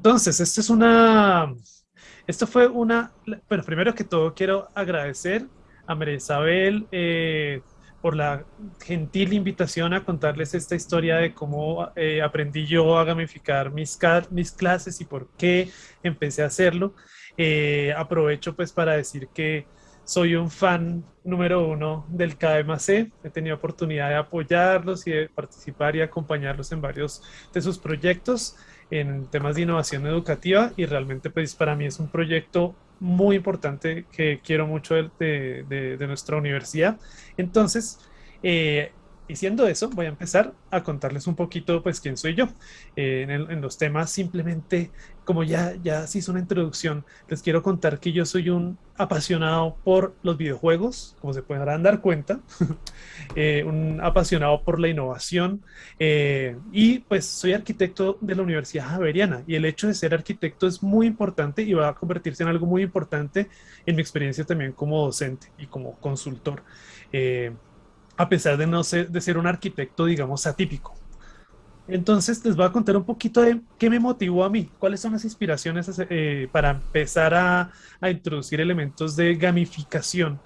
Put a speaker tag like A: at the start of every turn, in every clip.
A: Entonces, esto es una, esto fue una, bueno, primero que todo quiero agradecer a María Isabel eh, por la gentil invitación a contarles esta historia de cómo eh, aprendí yo a gamificar mis, mis clases y por qué empecé a hacerlo. Eh, aprovecho pues para decir que soy un fan número uno del KMAC. He tenido oportunidad de apoyarlos y de participar y acompañarlos en varios de sus proyectos en temas de innovación educativa y realmente pues para mí es un proyecto muy importante que quiero mucho de, de, nuestra universidad. Entonces, eh, Diciendo eso, voy a empezar a contarles un poquito, pues, quién soy yo. Eh, en, los temas, simplemente, como ya, ya se hizo una introducción, les quiero contar que yo soy un apasionado por los videojuegos, como se podrán dar cuenta, eh, un apasionado por la innovación, eh, y pues soy arquitecto de la Universidad Javeriana, y el hecho de ser arquitecto es muy importante y va a convertirse en algo muy importante en mi experiencia también como docente y como consultor a pesar de no ser, de ser un arquitecto, digamos, atípico. Entonces les voy a contar un poquito de qué me motivó a mí, cuáles son las inspiraciones eh, para empezar a, introducir elementos de gamificación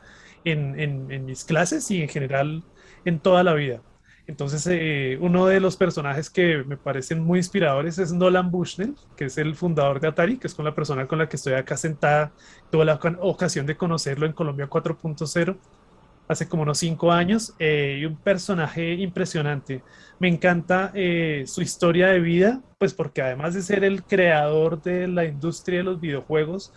A: en, mis clases y en general en toda la vida. Entonces, eh, uno de los personajes que me parecen muy inspiradores es Nolan Bushnell, que es el fundador de Atari, que es con la persona con la que estoy acá sentada. Tuve la ocasión de conocerlo en Colombia 4.0 hace como unos cinco años, eh, y un personaje impresionante. Me encanta eh, su historia de vida, pues porque además de ser el creador de la industria de los videojuegos,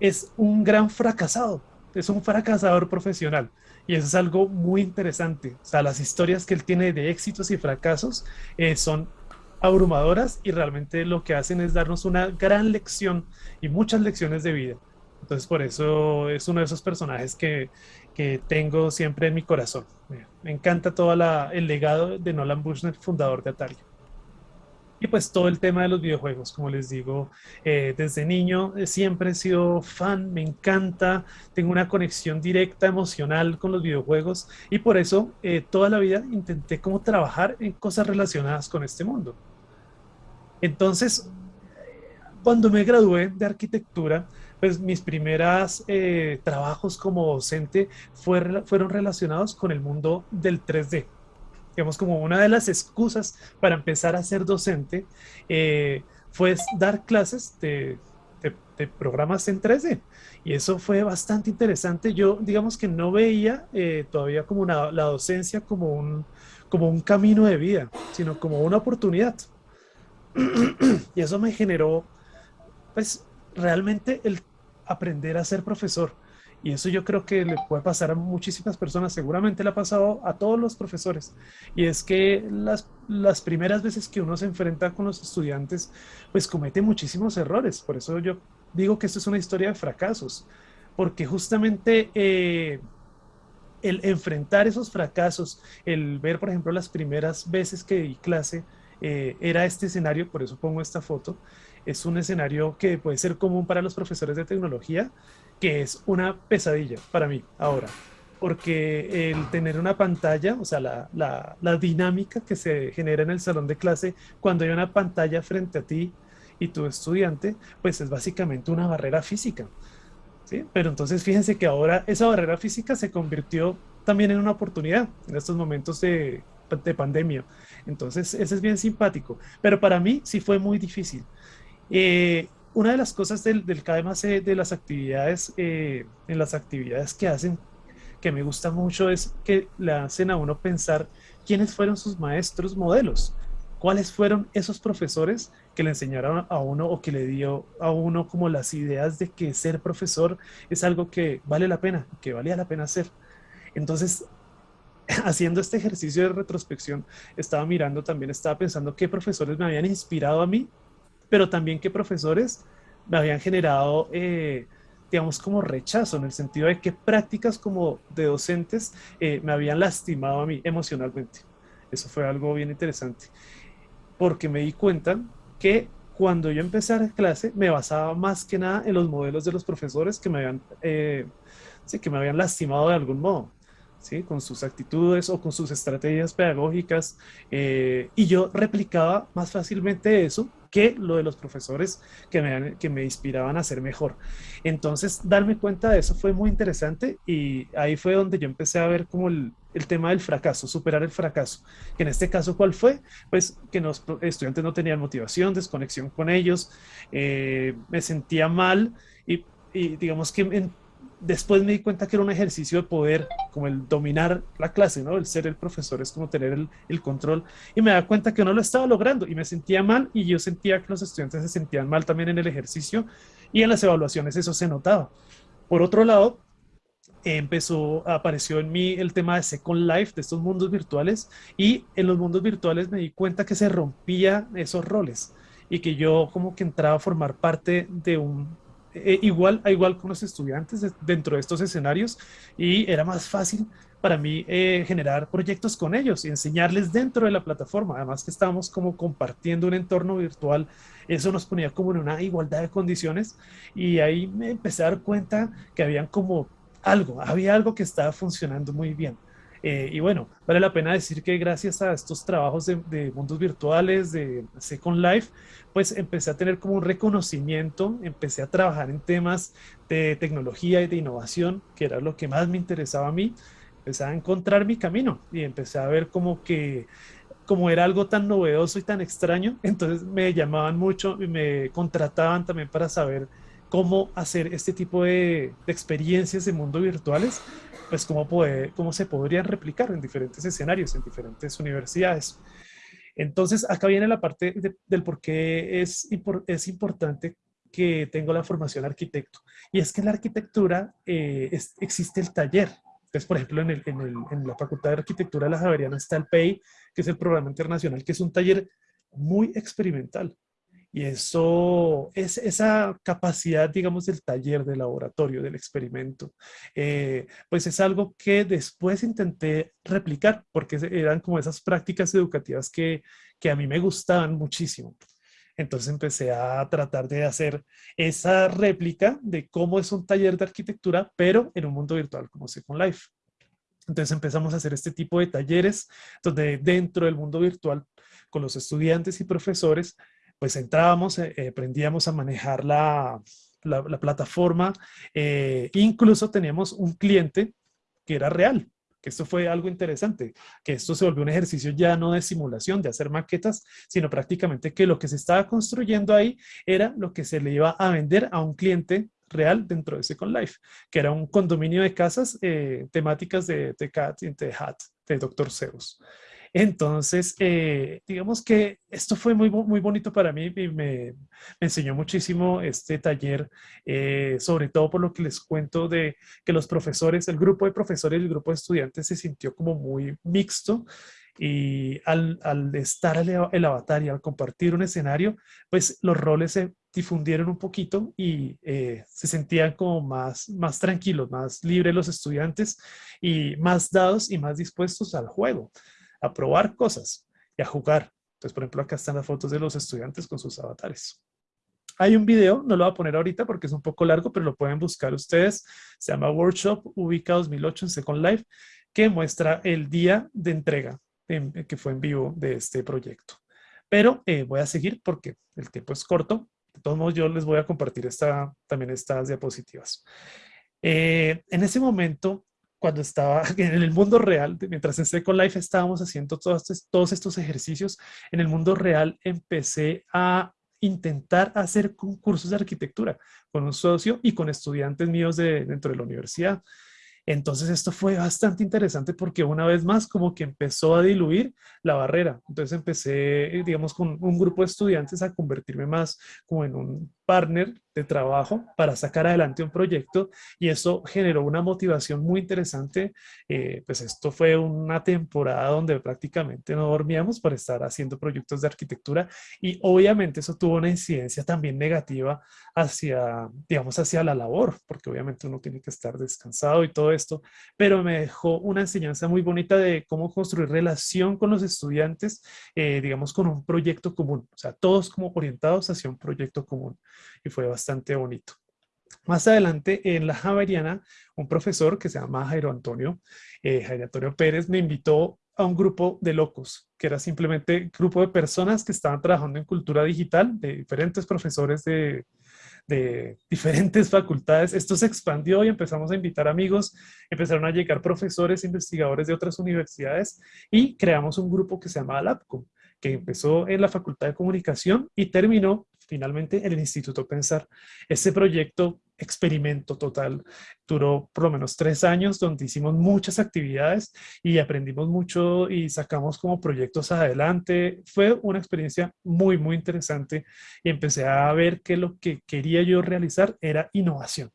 A: es un gran fracasado, es un fracasador profesional. Y eso es algo muy interesante. O sea, las historias que él tiene de éxitos y fracasos eh, son abrumadoras y realmente lo que hacen es darnos una gran lección y muchas lecciones de vida. Entonces por eso es uno de esos personajes que, que tengo siempre en mi corazón. Me encanta todo el legado de Nolan Bushnell, fundador de Atari. Y pues todo el tema de los videojuegos, como les digo, eh, desde niño eh, siempre he sido fan, me encanta, tengo una conexión directa, emocional con los videojuegos y por eso eh, toda la vida intenté como trabajar en cosas relacionadas con este mundo. Entonces, cuando me gradué de arquitectura, pues mis primeros eh, trabajos como docente fueron relacionados con el mundo del 3D. Digamos, como una de las excusas para empezar a ser docente eh, fue dar clases de, programas en 3D. Y eso fue bastante interesante. Yo, digamos que no veía eh, todavía como la docencia como un, como un camino de vida, sino como una oportunidad. y eso me generó, pues, realmente el aprender a ser profesor. Y eso yo creo que le puede pasar a muchísimas personas, seguramente le ha pasado a todos los profesores. Y es que las, las primeras veces que uno se enfrenta con los estudiantes, pues comete muchísimos errores. Por eso yo digo que esto es una historia de fracasos. Porque justamente eh, el enfrentar esos fracasos, el ver, por ejemplo, las primeras veces que di clase, eh, era este escenario, por eso pongo esta foto, es un escenario que puede ser común para los profesores de tecnología, que es una pesadilla para mí ahora. Porque el tener una pantalla, o sea, la, la, dinámica que se genera en el salón de clase cuando hay una pantalla frente a ti y tu estudiante, pues es básicamente una barrera física. ¿sí? Pero entonces fíjense que ahora esa barrera física se convirtió también en una oportunidad en estos momentos de, de pandemia. Entonces, ese es bien simpático. Pero para mí sí fue muy difícil. Eh, una de las cosas del, del KMAC, de las actividades, eh, en las actividades que hacen, que me gusta mucho es que le hacen a uno pensar quiénes fueron sus maestros modelos, cuáles fueron esos profesores que le enseñaron a uno o que le dio a uno como las ideas de que ser profesor es algo que vale la pena, que valía la pena hacer. Entonces, haciendo este ejercicio de retrospección, estaba mirando también, estaba pensando qué profesores me habían inspirado a mí pero también que profesores me habían generado, eh, digamos, como rechazo, en el sentido de que prácticas como de docentes eh, me habían lastimado a mí emocionalmente. Eso fue algo bien interesante, porque me di cuenta que cuando yo empecé a dar clase me basaba más que nada en los modelos de los profesores que me habían, eh, sí, que me habían lastimado de algún modo. ¿sí? con sus actitudes o con sus estrategias pedagógicas y yo replicaba más fácilmente eso que lo de los profesores que me, que me inspiraban a ser mejor. Entonces, darme cuenta de eso fue muy interesante y ahí fue donde yo empecé a ver como el, el tema del fracaso, superar el fracaso. Que en este caso, ¿cuál fue? Pues que los estudiantes no tenían motivación, desconexión con ellos, eh, me sentía mal y, y digamos que en, después me di cuenta que era un ejercicio de poder, como el dominar la clase, ¿no? El ser el profesor es como tener el, control. Y me da cuenta que no lo estaba logrando y me sentía mal y yo sentía que los estudiantes se sentían mal también en el ejercicio y en las evaluaciones eso se notaba. Por otro lado, empezó, apareció en mí el tema de Second Life, de estos mundos virtuales y en los mundos virtuales me di cuenta que se rompía esos roles y que yo como que entraba a formar parte de un eh, igual a igual con los estudiantes dentro de estos escenarios y era más fácil para mí eh, generar proyectos con ellos y enseñarles dentro de la plataforma. Además que estábamos como compartiendo un entorno virtual, eso nos ponía como en una igualdad de condiciones y ahí me empecé a dar cuenta que habían como algo, había algo que estaba funcionando muy bien. Eh, y bueno, vale la pena decir que gracias a estos trabajos de, mundos virtuales, de Second Life, pues empecé a tener como un reconocimiento, empecé a trabajar en temas de tecnología y de innovación, que era lo que más me interesaba a mí. Empecé a encontrar mi camino y empecé a ver como que como era algo tan novedoso y tan extraño, entonces me llamaban mucho y me contrataban también para saber cómo hacer este tipo de, de experiencias de mundo virtuales pues cómo, puede, cómo se podrían replicar en diferentes escenarios, en diferentes universidades. Entonces, acá viene la parte del por qué es, es importante que tengo la formación arquitecto. Y es que en la arquitectura eh, existe el taller. Entonces, por ejemplo, en, el, en, el, en, la Facultad de Arquitectura de la Javeriana está el PEI, que es el programa internacional, que es un taller muy experimental. Y eso, es esa capacidad, digamos, del taller, del laboratorio, del experimento, eh, pues es algo que después intenté replicar, porque eran como esas prácticas educativas que, que a mí me gustaban muchísimo. Entonces empecé a tratar de hacer esa réplica de cómo es un taller de arquitectura, pero en un mundo virtual como Second Life. Entonces empezamos a hacer este tipo de talleres donde dentro del mundo virtual con los estudiantes y profesores pues entrábamos, eh, eh, aprendíamos a manejar la, la, plataforma, eh, incluso teníamos un cliente que era real, que esto fue algo interesante, que esto se volvió un ejercicio ya no de simulación, de hacer maquetas, sino prácticamente que lo que se estaba construyendo ahí era lo que se le iba a vender a un cliente real dentro de Second Life, que era un condominio de casas temáticas de, de Cat de Hat, de Dr. Zeus. Entonces, eh, digamos que esto fue muy, muy bonito para mí y me, enseñó muchísimo este taller, eh, sobre todo por lo que les cuento de que los profesores, el grupo de profesores y el grupo de estudiantes se sintió como muy mixto y al, estar el, avatar y al compartir un escenario, pues los roles se difundieron un poquito y eh, se sentían como más, más tranquilos, más libres los estudiantes y más dados y más dispuestos al juego a probar cosas y a jugar. Entonces, por ejemplo, acá están las fotos de los estudiantes con sus avatares. Hay un video, no lo voy a poner ahorita porque es un poco largo, pero lo pueden buscar ustedes. Se llama Workshop Ubica 2008 en Second Life, que muestra el día de entrega que fue en vivo de este proyecto. Pero eh, voy a seguir porque el tiempo es corto. De todos modos, yo les voy a compartir esta, también estas diapositivas. Eh, en ese momento, cuando estaba en el mundo real, mientras en Second Life estábamos haciendo todos, todos estos ejercicios, en el mundo real empecé a intentar hacer concursos de arquitectura con un socio y con estudiantes míos de, dentro de la universidad. Entonces esto fue bastante interesante porque una vez más como que empezó a diluir la barrera. Entonces empecé, digamos, con un grupo de estudiantes a convertirme más como en un partner de trabajo para sacar adelante un proyecto y eso generó una motivación muy interesante. Eh, pues esto fue una temporada donde prácticamente no dormíamos para estar haciendo proyectos de arquitectura y obviamente eso tuvo una incidencia también negativa hacia, digamos, hacia la labor, porque obviamente uno tiene que estar descansado y todo esto, pero me dejó una enseñanza muy bonita de cómo construir relación con los estudiantes, eh, digamos, con un proyecto común, o sea, todos como orientados hacia un proyecto común y fue bastante bonito. Más adelante, en la Javeriana, un profesor que se llama Jairo Antonio, eh, Jairo Antonio Pérez, me invitó a un grupo de locos, que era simplemente grupo de personas que estaban trabajando en cultura digital, de diferentes profesores de, de diferentes facultades. Esto se expandió y empezamos a invitar amigos, empezaron a llegar profesores, investigadores de otras universidades y creamos un grupo que se llamaba LabCom, que empezó en la Facultad de Comunicación y terminó finalmente en el Instituto Pensar. Este proyecto, experimento total, duró por lo menos tres años donde hicimos muchas actividades y aprendimos mucho y sacamos como proyectos adelante. Fue una experiencia muy, muy interesante y empecé a ver que lo que quería yo realizar era innovación.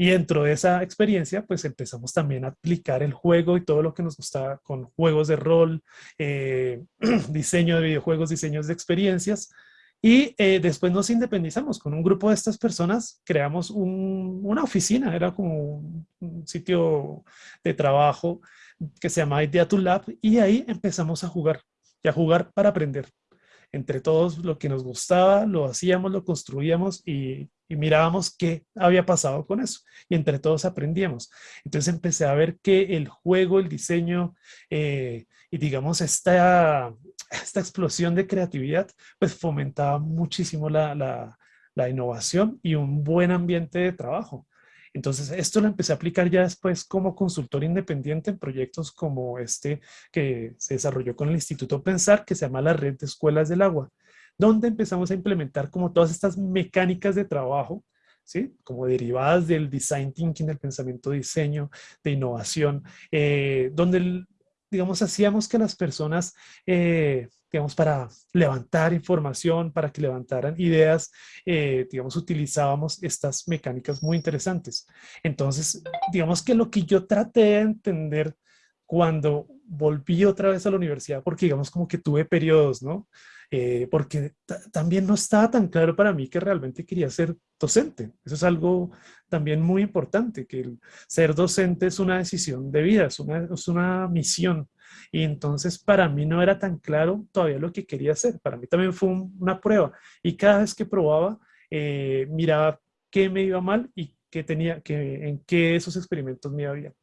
A: Y dentro de esa experiencia, pues empezamos también a aplicar el juego y todo lo que nos gustaba con juegos de rol, eh, diseño de videojuegos, diseños de experiencias, y eh, después nos independizamos con un grupo de estas personas, creamos una oficina, era como un sitio de trabajo que se llama Idea to Lab y ahí empezamos a jugar y a jugar para aprender. Entre todos lo que nos gustaba, lo hacíamos, lo construíamos y, mirábamos qué había pasado con eso. Y entre todos aprendíamos. Entonces empecé a ver que el juego, el diseño eh, y digamos esta, esta explosión de creatividad, pues fomentaba muchísimo la, la, innovación y un buen ambiente de trabajo. Entonces, esto lo empecé a aplicar ya después como consultor independiente en proyectos como este que se desarrolló con el Instituto Pensar, que se llama la Red de Escuelas del Agua, donde empezamos a implementar como todas estas mecánicas de trabajo, ¿sí? como derivadas del design thinking, del pensamiento diseño, de innovación, eh, donde digamos, hacíamos que las personas, eh, digamos, para levantar información, para que levantaran ideas, eh, digamos, utilizábamos estas mecánicas muy interesantes. Entonces, digamos que lo que yo traté de entender cuando volví otra vez a la universidad, porque digamos como que tuve periodos, ¿no? Eh, porque también no estaba tan claro para mí que realmente quería ser docente. Eso es algo también muy importante, que el ser docente es una decisión de vida, es una, es una misión. Y entonces para mí no era tan claro todavía lo que quería hacer. Para mí también fue una prueba. Y cada vez que probaba, eh, miraba qué me iba mal y qué tenía, que, en qué esos experimentos me iba bien.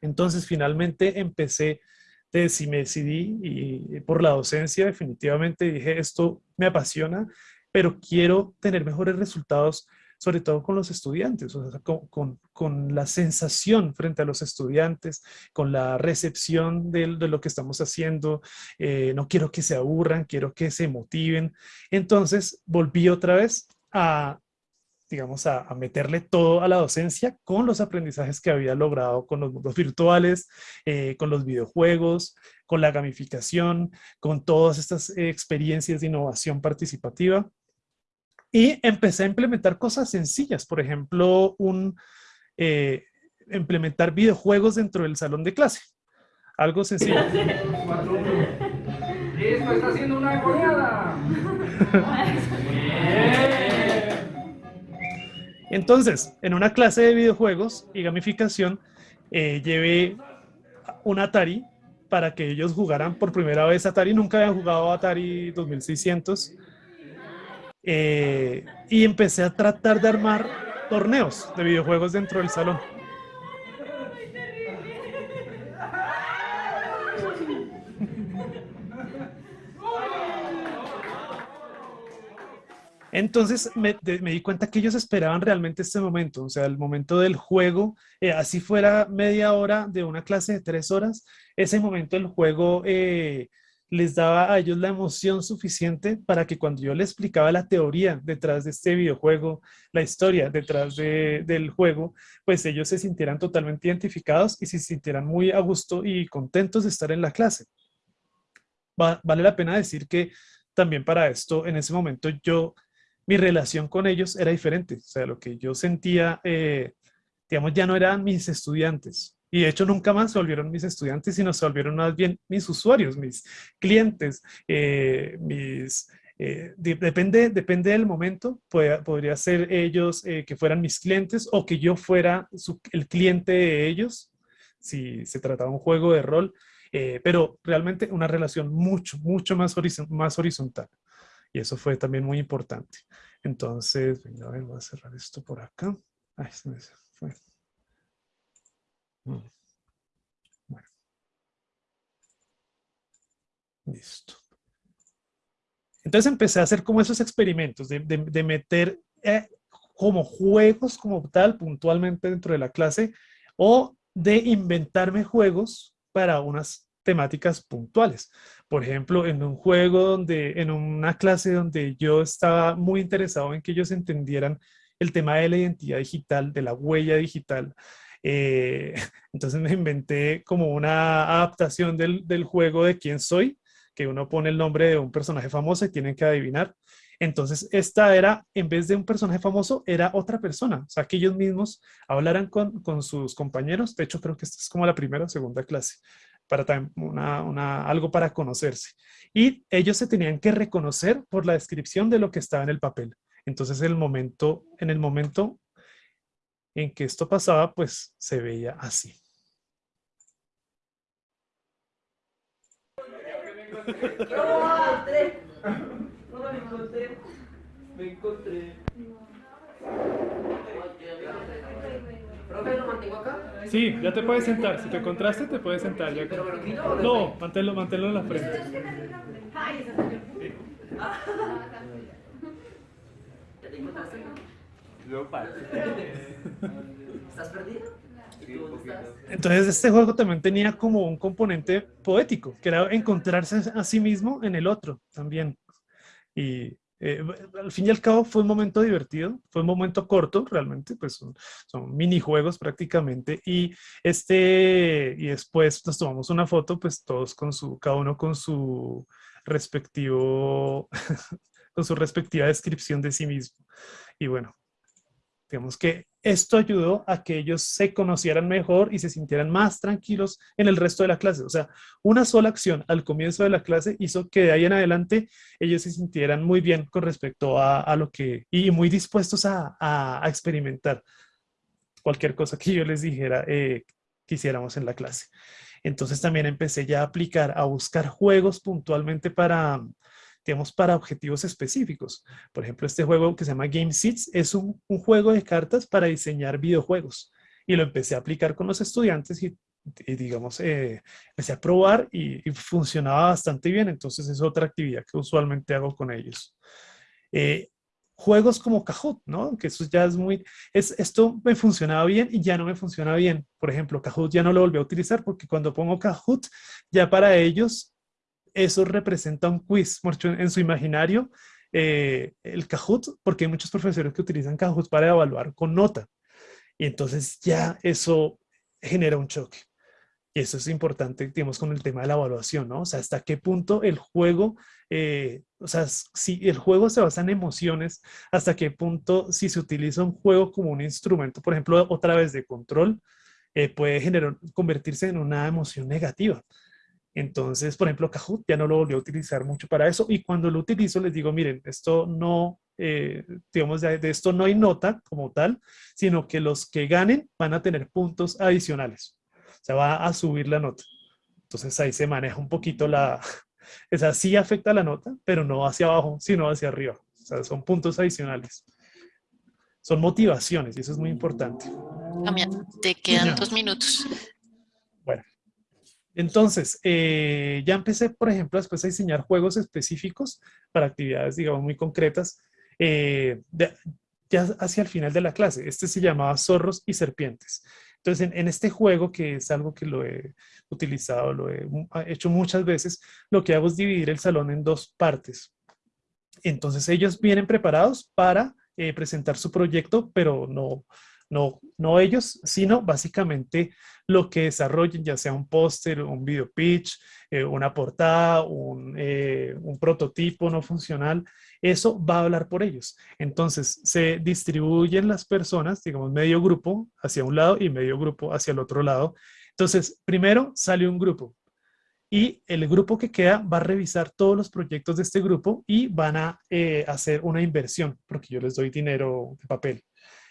A: Entonces finalmente empecé si me decidí y por la docencia definitivamente dije esto me apasiona, pero quiero tener mejores resultados sobre todo con los estudiantes, sea, con, con, la sensación frente a los estudiantes, con la recepción de, de lo que estamos haciendo, eh, no quiero que se aburran, quiero que se motiven. Entonces volví otra vez a digamos, a, meterle todo a la docencia con los aprendizajes que había logrado con los mundos virtuales, eh, con los videojuegos, con la gamificación, con todas estas experiencias de innovación participativa. Y empecé a implementar cosas sencillas, por ejemplo, un, eh, implementar videojuegos dentro del salón de clase. Algo sencillo. Listo, está haciendo una goleada. Entonces, en una clase de videojuegos y gamificación, eh, llevé un Atari para que ellos jugaran por primera vez Atari. Nunca habían jugado Atari 2600. Eh, y empecé a tratar de armar torneos de videojuegos dentro del salón. Entonces me, di cuenta que ellos esperaban realmente este momento, o sea, el momento del juego, eh, así fuera media hora de una clase de tres horas, ese momento del juego eh, les daba a ellos la emoción suficiente para que cuando yo les explicaba la teoría detrás de este videojuego, la historia detrás del juego, pues ellos se sintieran totalmente identificados y se sintieran muy a gusto y contentos de estar en la clase. vale la pena decir que también para esto, en ese momento yo mi relación con ellos era diferente. O sea, lo que yo sentía, eh, digamos, ya no eran mis estudiantes. Y de hecho nunca más se volvieron mis estudiantes, sino se volvieron más bien mis usuarios, mis clientes, eh, mis... Eh, depende, depende del momento, podría ser ellos que fueran mis clientes o que yo fuera el cliente de ellos, si se trataba de un juego de rol, pero realmente una relación mucho, mucho más, más horizontal. Y eso fue también muy importante. Entonces, venga, a ver, voy a cerrar esto por acá. Se me fue. Mm. Bueno. Listo. Entonces empecé a hacer como esos experimentos de, de, meter eh, como juegos como tal puntualmente dentro de la clase o de inventarme juegos para unas temáticas puntuales. Por ejemplo, en un juego donde, en una clase donde yo estaba muy interesado en que ellos entendieran el tema de la identidad digital, de la huella digital. Eh, entonces me inventé como una adaptación del, del juego de quién soy, que uno pone el nombre de un personaje famoso y tienen que adivinar. Entonces, esta era, en vez de un personaje famoso, era otra persona. O sea, que ellos mismos hablaran con, con sus compañeros. De hecho, creo que esta es como la primera o segunda clase, para una, una, algo para conocerse. Y ellos se tenían que reconocer por la descripción de lo que estaba en el papel. Entonces, el momento, en el momento en que esto pasaba, pues se veía así. me encontré. Me encontré. ¿Profe, lo mantengo acá? Sí, ya te puedes sentar. Si te encontraste, te puedes sentar. Ya. ¿Pero me lo No, manténlo, manténlo en la frente. ¿Ya te encontraste? ¿Estás perdido? Entonces este juego también tenía como un componente poético, que era encontrarse a sí mismo en el otro también. Y eh, al fin y al cabo fue un momento divertido, fue un momento corto realmente, pues son, son, minijuegos prácticamente y este y después nos tomamos una foto pues todos con su, cada uno con su respectivo, con su respectiva descripción de sí mismo. Y bueno, digamos que esto ayudó a que ellos se conocieran mejor y se sintieran más tranquilos en el resto de la clase. O sea, una sola acción al comienzo de la clase hizo que de ahí en adelante ellos se sintieran muy bien con respecto a, lo que, y muy dispuestos a, experimentar cualquier cosa que yo les dijera eh, que hiciéramos en la clase. Entonces también empecé ya a aplicar, a buscar juegos puntualmente para, digamos, para objetivos específicos. Por ejemplo, este juego que se llama Game Seeds es un, juego de cartas para diseñar videojuegos. Y lo empecé a aplicar con los estudiantes y, digamos, eh, empecé a probar y, funcionaba bastante bien. Entonces es otra actividad que usualmente hago con ellos. Eh, juegos como Kahoot, ¿no? Que eso ya es muy... Es, esto me funcionaba bien y ya no me funciona bien. Por ejemplo, Kahoot ya no lo volví a utilizar porque cuando pongo Kahoot, ya para ellos eso representa un quiz, en su imaginario, eh, el Kahoot, porque hay muchos profesores que utilizan Kahoot para evaluar con nota. Y entonces ya eso genera un choque. Y eso es importante, digamos, con el tema de la evaluación, ¿no? O sea, hasta qué punto el juego, eh, o sea, si el juego se basa en emociones, hasta qué punto si se utiliza un juego como un instrumento, por ejemplo, otra vez de control, eh, puede generar, convertirse en una emoción negativa. Entonces, por ejemplo, Kahoot ya no lo volvió a utilizar mucho para eso y cuando lo utilizo les digo, miren, esto no, eh, digamos, de, esto no hay nota como tal, sino que los que ganen van a tener puntos adicionales. O sea, va a subir la nota. Entonces ahí se maneja un poquito la... Esa sí afecta la nota, pero no hacia abajo, sino hacia arriba. O sea, son puntos adicionales. Son motivaciones y eso es muy importante.
B: También te quedan dos minutos.
A: Entonces, eh, ya empecé, por ejemplo, después a diseñar juegos específicos para actividades, digamos, muy concretas, eh, ya hacia el final de la clase. Este se llamaba Zorros y Serpientes. Entonces, en, este juego, que es algo que lo he utilizado, lo he hecho muchas veces, lo que hago es dividir el salón en dos partes. Entonces, ellos vienen preparados para eh, presentar su proyecto, pero no, no, no ellos, sino básicamente lo que desarrollen, ya sea un póster, un video pitch, eh, una portada, eh, un, prototipo no funcional, eso va a hablar por ellos. Entonces, se distribuyen las personas, digamos, medio grupo hacia un lado y medio grupo hacia el otro lado. Entonces, primero sale un grupo y el grupo que queda va a revisar todos los proyectos de este grupo y van a eh, hacer una inversión, porque yo les doy dinero de papel.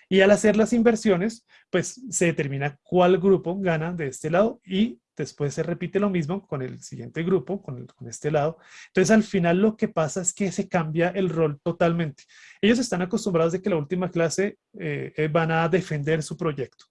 A: Y al hacer las inversiones, pues se determina cuál grupo gana de este lado y después se repite lo mismo con el siguiente grupo, con, este lado. Entonces al final lo que pasa es que se cambia el rol totalmente. Ellos están acostumbrados de que la última clase eh, eh, van a defender su proyecto.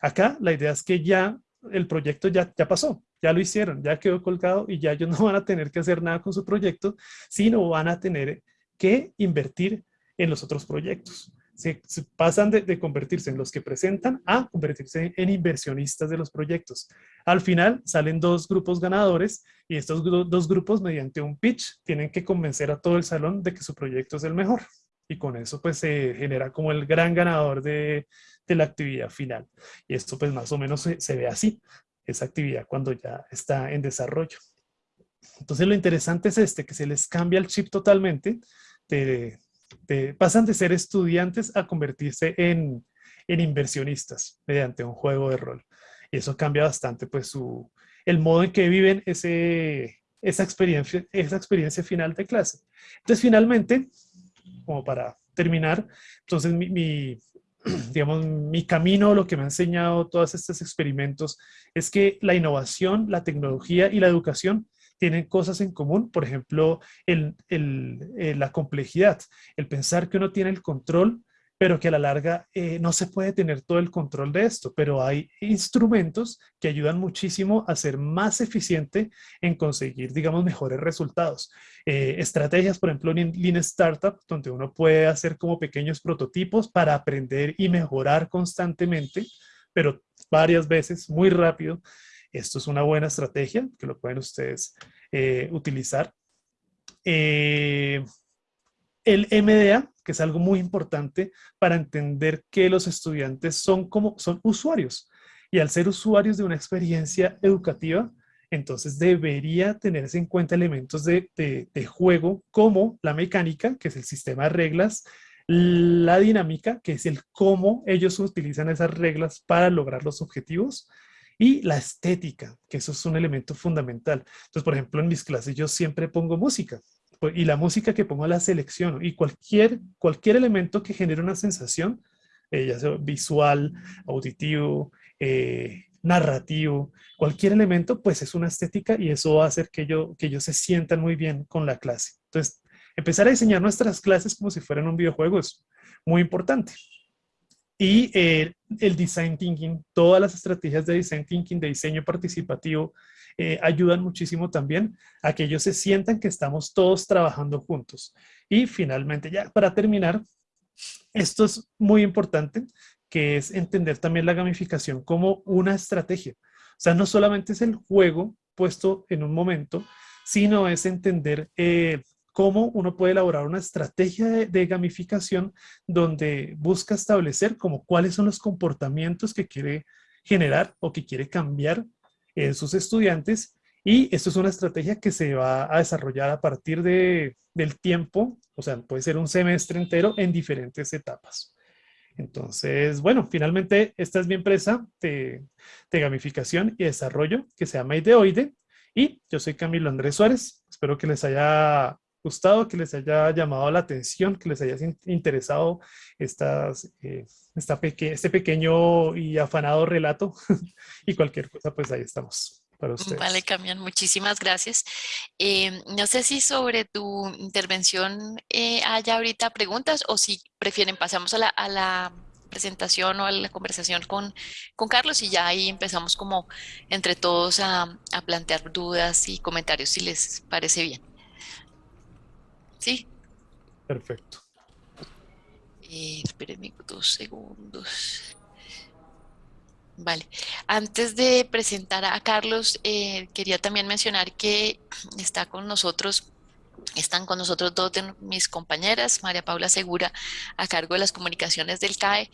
A: Acá la idea es que ya el proyecto ya, ya pasó, ya lo hicieron, ya quedó colgado y ya ellos no van a tener que hacer nada con su proyecto, sino van a tener que invertir en los otros proyectos. Se, pasan de, convertirse en los que presentan a convertirse en inversionistas de los proyectos. Al final salen dos grupos ganadores y estos dos grupos mediante un pitch tienen que convencer a todo el salón de que su proyecto es el mejor. Y con eso pues se genera como el gran ganador de, de la actividad final. Y esto pues más o menos se, se ve así, esa actividad cuando ya está en desarrollo. Entonces lo interesante es este, que se les cambia el chip totalmente, de, pasan de ser estudiantes a convertirse en, inversionistas mediante un juego de rol. Y eso cambia bastante pues su, el modo en que viven ese, esa, experiencia, esa experiencia final de clase. Entonces finalmente, como para terminar, entonces mi, digamos, mi camino, lo que me ha enseñado todos estos experimentos, es que la innovación, la tecnología y la educación tienen cosas en común, por ejemplo, el, eh, la complejidad, el pensar que uno tiene el control, pero que a la larga eh, no se puede tener todo el control de esto, pero hay instrumentos que ayudan muchísimo a ser más eficiente en conseguir, digamos, mejores resultados. Eh, estrategias, por ejemplo, en Lean Startup, donde uno puede hacer como pequeños prototipos para aprender y mejorar constantemente, pero varias veces, muy rápido, esto es una buena estrategia que lo pueden ustedes eh, utilizar. Eh, el MDA, que es algo muy importante para entender que los estudiantes son como son usuarios y al ser usuarios de una experiencia educativa, entonces debería tenerse en cuenta elementos de, de, juego como la mecánica, que es el sistema de reglas, la dinámica, que es el cómo ellos utilizan esas reglas para lograr los objetivos, y la estética, que eso es un elemento fundamental. Entonces, por ejemplo, en mis clases yo siempre pongo música pues, y la música que pongo la selecciono y cualquier, cualquier elemento que genere una sensación, eh, ya sea visual, auditivo, eh, narrativo, cualquier elemento, pues es una estética y eso va a hacer que, yo, que ellos se sientan muy bien con la clase. Entonces, empezar a diseñar nuestras clases como si fueran un videojuego es muy importante. Y eh, el design thinking, todas las estrategias de design thinking, de diseño participativo, eh, ayudan muchísimo también a que ellos se sientan que estamos todos trabajando juntos. Y finalmente, ya para terminar, esto es muy importante, que es entender también la gamificación como una estrategia. O sea, no solamente es el juego puesto en un momento, sino es entender eh, cómo uno puede elaborar una estrategia de, gamificación donde busca establecer como cuáles son los comportamientos que quiere generar o que quiere cambiar en sus estudiantes y esto es una estrategia que se va a desarrollar a partir de, del tiempo, o sea, puede ser un semestre entero en diferentes etapas. Entonces, bueno, finalmente esta es mi empresa de, de gamificación y desarrollo que se llama Ideoide y yo soy Camilo Andrés Suárez. Espero que les haya gustado, que les haya llamado la atención, que les haya interesado estas, eh, este pequeño y afanado relato y cualquier cosa, pues ahí estamos. Para ustedes.
B: Vale, Camián, muchísimas gracias. Eh, no sé si sobre tu intervención eh, haya ahorita preguntas o si prefieren pasamos a la, a la presentación o a la conversación con, con, Carlos y ya ahí empezamos como entre todos a, a plantear dudas y comentarios si les parece bien. Sí.
A: Perfecto.
B: Eh, espérenme dos segundos. Vale. Antes de presentar a Carlos, eh, quería también mencionar que está con nosotros, están con nosotros dos de mis compañeras, María Paula Segura, a cargo de las comunicaciones del CAE,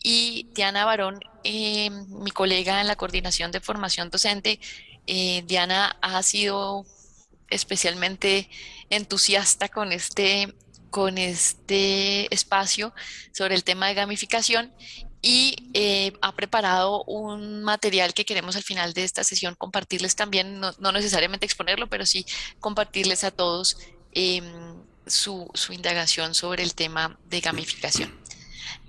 B: y Diana Barón, eh, mi colega en la coordinación de formación docente. Eh, Diana ha sido especialmente entusiasta con este, con este espacio sobre el tema de gamificación y eh, ha preparado un material que queremos al final de esta sesión compartirles también, no, necesariamente exponerlo, pero sí compartirles a todos em, su, su indagación sobre el tema de gamificación.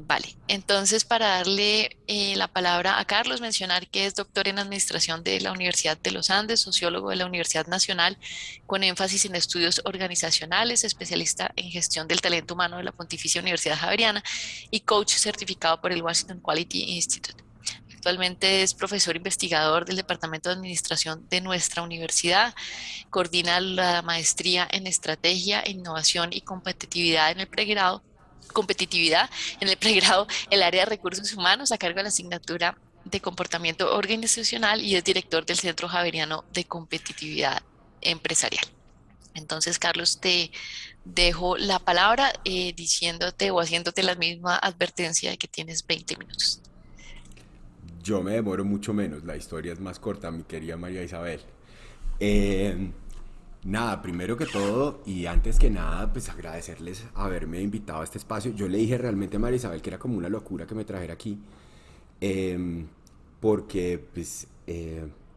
B: Vale, entonces para darle eh, la palabra a Carlos, mencionar que es doctor en Administración de la Universidad de los Andes, sociólogo de la Universidad Nacional, con énfasis en estudios organizacionales, especialista en gestión del talento humano de la Pontificia Universidad Javeriana y coach certificado por el Washington Quality Institute. actualmente es profesor investigador del Departamento de Administración de nuestra universidad. Coordina la maestría en Estrategia, Innovación y Competitividad en el pregrado competitividad en el pregrado, el área de recursos humanos a cargo de la asignatura de comportamiento organizacional y es director del Centro Javeriano de Competitividad Empresarial. Entonces, Carlos, te dejo la palabra eh, diciéndote o haciéndote la misma advertencia de que tienes 20 minutos.
C: Yo me demoro mucho menos, la historia es más corta, mi querida María Isabel. Eh, nada, primero que todo y antes que nada, pues agradecerles haberme invitado a este espacio. Yo le dije realmente a María Isabel que era como una locura que me trajera aquí, eh, porque pues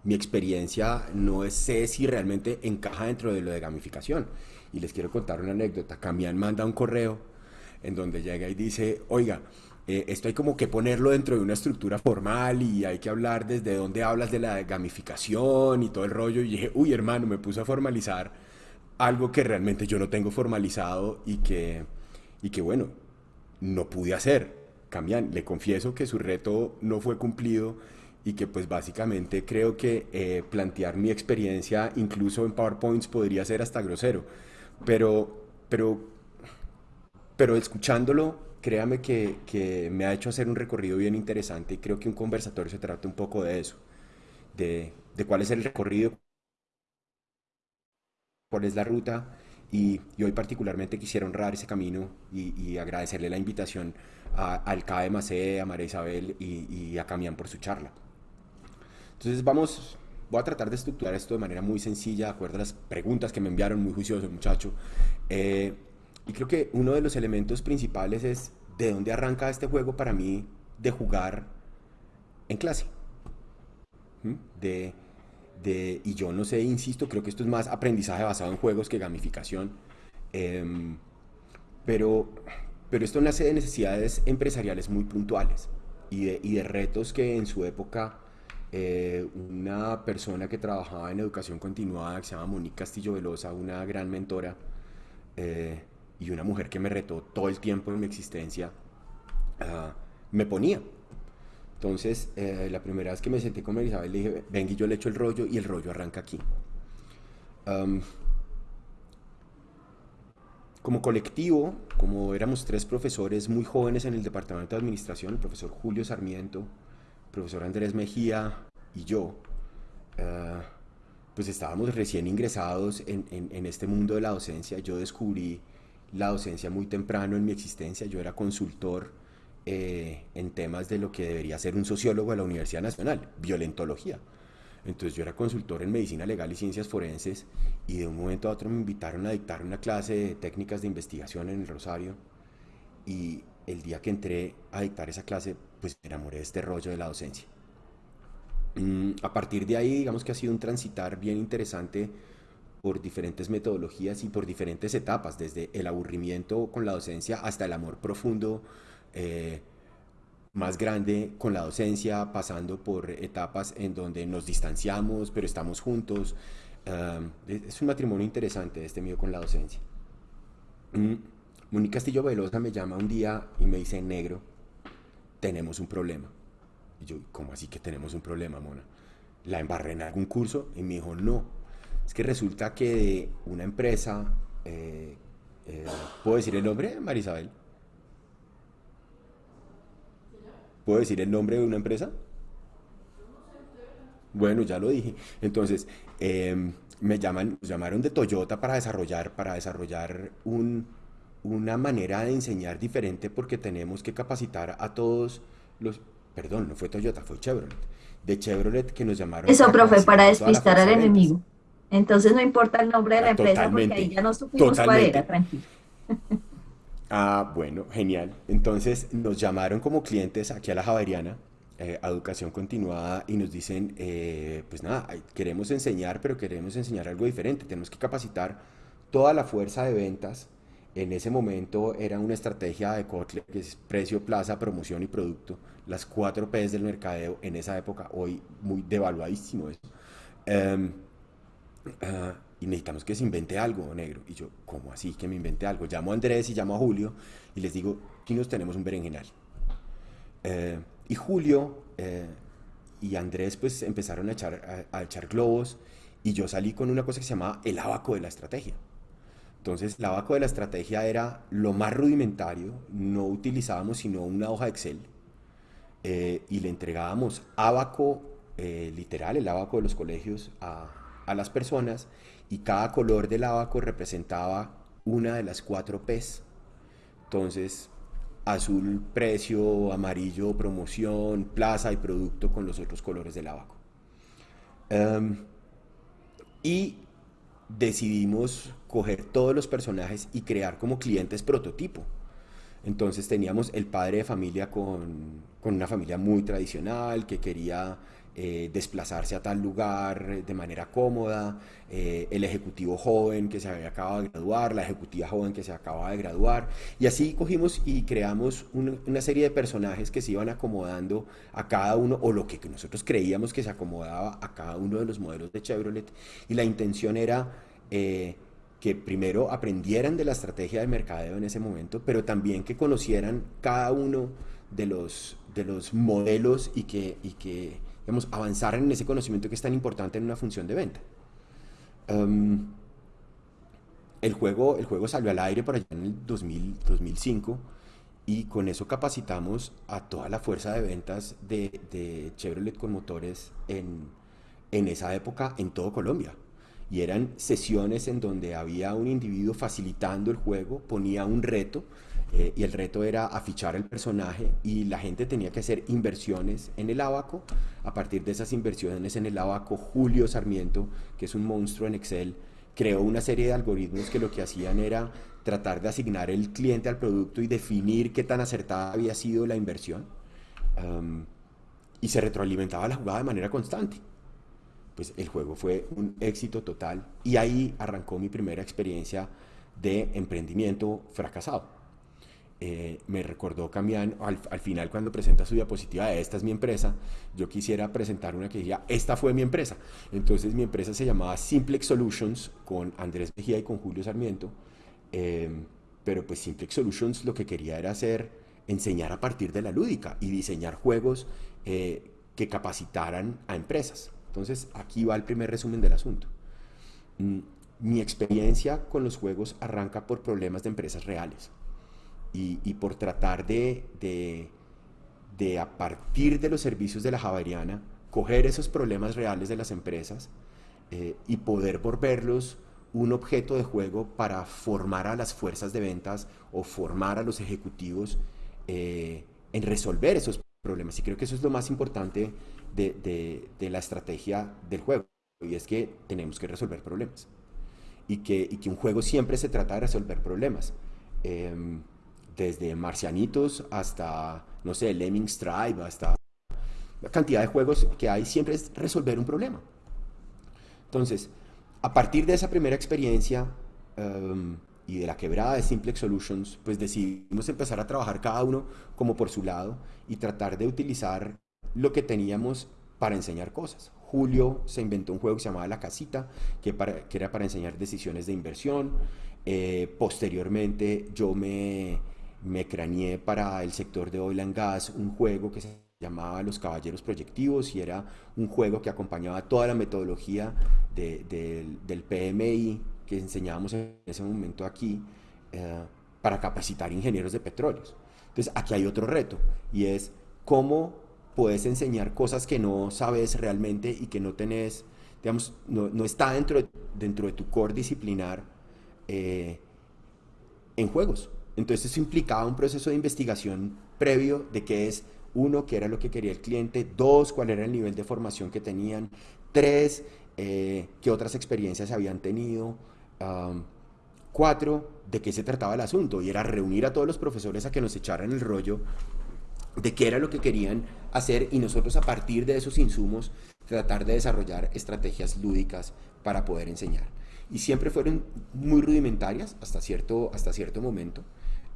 C: mi experiencia no sé si realmente encaja dentro de lo de gamificación. Y les quiero contar una anécdota. Camián manda un correo en donde llega y dice, oiga, eh, esto hay como que ponerlo dentro de una estructura formal y hay que hablar desde dónde hablas de la gamificación y todo el rollo. Y dije, uy hermano, me puse a formalizar algo que realmente yo no tengo formalizado y que, y que bueno, no pude hacer. Camián, le confieso que su reto no fue cumplido y que pues básicamente creo que eh, plantear mi experiencia incluso en PowerPoints podría ser hasta grosero, pero, pero, pero escuchándolo, créame que, que, me ha hecho hacer un recorrido bien interesante y creo que un conversatorio se trata un poco de eso, de, de cuál es el recorrido, cuál es la ruta y, y hoy particularmente quisiera honrar ese camino y, y agradecerle la invitación a, al CAE Macé, a María Isabel y, y a Camián por su charla. Entonces vamos, voy a tratar de estructurar esto de manera muy sencilla, de acuerdo a las preguntas que me enviaron, muy juicioso muchacho. Eh, y creo que uno de los elementos principales es de dónde arranca este juego para mí de jugar en clase. ¿Mm? De, de, y yo no sé, insisto, creo que esto es más aprendizaje basado en juegos que gamificación. Eh, pero, pero esto nace de necesidades empresariales muy puntuales y de, y de retos que en su época eh, una persona que trabajaba en educación continuada, que se llama Monique Castillo Velosa, una gran mentora, eh, y una mujer que me retó todo el tiempo en mi existencia, uh, me ponía. Entonces, eh, la primera vez que me senté con Isabel, le dije, venga yo le echo el rollo, y el rollo arranca aquí. Como colectivo, como éramos tres profesores muy jóvenes en el departamento de administración, el profesor Julio Sarmiento, profesor Andrés Mejía y yo, uh, pues estábamos recién ingresados en, en, en, este mundo de la docencia. Yo descubrí la docencia muy temprano en mi existencia. Yo era consultor eh, en temas de lo que debería ser un sociólogo de la Universidad Nacional, violentología. Entonces yo era consultor en medicina legal y ciencias forenses y de un momento a otro me invitaron a dictar una clase de técnicas de investigación en el Rosario y el día que entré a dictar esa clase pues me enamoré de este rollo de la docencia. Mm, a partir de ahí, digamos que ha sido un transitar bien interesante por diferentes metodologías y por diferentes etapas, desde el aburrimiento con la docencia hasta el amor profundo eh, más grande con la docencia, pasando por etapas en donde nos distanciamos, pero estamos juntos. Uh, es un matrimonio interesante este mío con la docencia. Mm, Mónica Castillo Velosa me llama un día y me dice, negro, tenemos un problema. Y yo, ¿cómo así que tenemos un problema, Mona? ¿La embarré en algún curso? Y me dijo, no. Es que resulta que de una empresa, eh, eh, ¿puedo decir el nombre, Marisabel? ¿Puedo decir el nombre de una empresa? Bueno, ya lo dije. Entonces, eh, me llaman, nos llamaron de Toyota para desarrollar, para desarrollar un, una manera de enseñar diferente porque tenemos que capacitar a todos los, perdón, no fue Toyota, fue Chevrolet, de Chevrolet que nos llamaron.
D: Eso, profe, para despistar al enemigo. Entonces no importa el nombre de la empresa porque ahí ya no supimos cuál era, tranquilo.
C: Ah, bueno, genial. Entonces nos llamaron como clientes aquí a la Javeriana, eh, a Educación Continuada, y nos dicen, eh, pues nada, queremos enseñar, pero queremos enseñar algo diferente. Tenemos que capacitar toda la fuerza de ventas en ese momento era una estrategia de Kotler, que es precio, plaza, promoción y producto, las cuatro P's del mercadeo en esa época, hoy muy devaluadísimo eso. Um, uh, y necesitamos que se invente algo, negro. Y yo, ¿cómo así que me invente algo? Llamo a Andrés y llamo a Julio y les digo, aquí nos tenemos un berenjenal. Uh, y Julio uh, y Andrés pues empezaron a echar, a, echar globos y yo salí con una cosa que se llamaba el abaco de la estrategia. Entonces, el abaco de la estrategia era lo más rudimentario, no utilizábamos sino una hoja de Excel eh, y le entregábamos abaco eh, literal, el abaco de los colegios a, a, las personas y cada color del abaco representaba una de las cuatro P's. Entonces, azul precio, amarillo promoción, plaza y producto con los otros colores del abaco. Em, y decidimos coger todos los personajes y crear como clientes prototipo. Entonces teníamos el padre de familia con, con una familia muy tradicional que quería eh, desplazarse a tal lugar de manera cómoda, eh, el ejecutivo joven que se había acabado de graduar, la ejecutiva joven que se acababa de graduar, y así cogimos y creamos una, serie de personajes que se iban acomodando a cada uno, o lo que nosotros creíamos que se acomodaba a cada uno de los modelos de Chevrolet, y la intención era... Eh, que primero aprendieran de la estrategia de mercadeo en ese momento, pero también que conocieran cada uno de los, de los modelos y que, y que digamos, avanzar en ese conocimiento que es tan importante en una función de venta. Em, el, juego, el juego salió al aire por allá en el 2000, 2005 y con eso capacitamos a toda la fuerza de ventas de, de Chevrolet con motores en, en esa época en todo Colombia. Y eran sesiones en donde había un individuo facilitando el juego, ponía un reto, eh, y el reto era afichar el personaje y la gente tenía que hacer inversiones en el abaco. A partir de esas inversiones en el abaco, Julio Sarmiento, que es un monstruo en Excel, creó una serie de algoritmos que lo que hacían era tratar de asignar el cliente al producto y definir qué tan acertada había sido la inversión. y se retroalimentaba la jugada de manera constante. Pues el juego fue un éxito total y ahí arrancó mi primera experiencia de emprendimiento fracasado eh, me recordó Camián al, final cuando presenta su diapositiva esta es mi empresa, yo quisiera presentar una que diga, esta fue mi empresa. Entonces mi empresa se llamaba Simplex Solutions con Andrés Mejía y con Julio Sarmiento, em, pero pues Simplex Solutions lo que quería era hacer, enseñar a partir de la lúdica y diseñar juegos eh, que capacitaran a empresas. Entonces aquí va el primer resumen del asunto. Mm, mi experiencia con los juegos arranca por problemas de empresas reales y, por tratar de, de, a partir de los servicios de la Javeriana, coger esos problemas reales de las empresas eh, y poder volverlos un objeto de juego para formar a las fuerzas de ventas o formar a los ejecutivos eh, en resolver esos problemas. Y creo que eso es lo más importante de, de, la estrategia del juego, y es que tenemos que resolver problemas. Y que, y que un juego siempre se trata de resolver problemas. Em, desde Marcianitos hasta, no sé, Lemmings Tribe, hasta la cantidad de juegos que hay, siempre es resolver un problema. Entonces, a partir de esa primera experiencia em, y de la quebrada de Simplex Solutions, pues decidimos empezar a trabajar cada uno como por su lado y tratar de utilizar lo que teníamos para enseñar cosas. Julio se inventó un juego que se llamaba La Casita, que, que era para enseñar decisiones de inversión. Eh, posteriormente yo me me craneé para el sector de oil and gas un juego que se llamaba Los Caballeros Proyectivos y era un juego que acompañaba toda la metodología del PMI que enseñábamos en ese momento aquí eh, para capacitar ingenieros de petróleos. Entonces aquí hay otro reto y es cómo puedes enseñar cosas que no sabes realmente y que no tenés, digamos, no, está dentro de, dentro de tu core disciplinar eh, en juegos. Entonces eso implicaba un proceso de investigación previo de qué es, uno, qué era lo que quería el cliente, dos, cuál era el nivel de formación que tenían, tres, eh, qué otras experiencias habían tenido, cuatro, de qué se trataba el asunto, y era reunir a todos los profesores a que nos echaran el rollo de qué era lo que querían hacer y nosotros a partir de esos insumos tratar de desarrollar estrategias lúdicas para poder enseñar. Y siempre fueron muy rudimentarias hasta cierto, hasta cierto momento.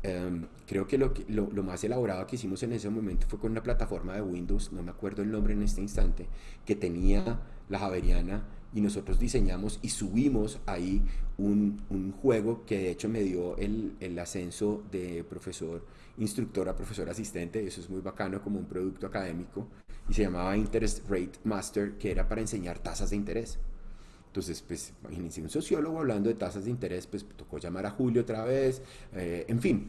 C: Em, creo que lo, lo, más elaborado que hicimos en ese momento fue con una plataforma de Windows, no me acuerdo el nombre en este instante, que tenía la Javeriana y nosotros diseñamos y subimos ahí un, un juego que de hecho me dio el, el, ascenso de profesor instructor a profesor asistente, eso es muy bacano como un producto académico y se llamaba Interest Rate Master, que era para enseñar tasas de interés. Entonces, pues, imagínense, un sociólogo hablando de tasas de interés, pues tocó llamar a Julio otra vez, eh, en fin.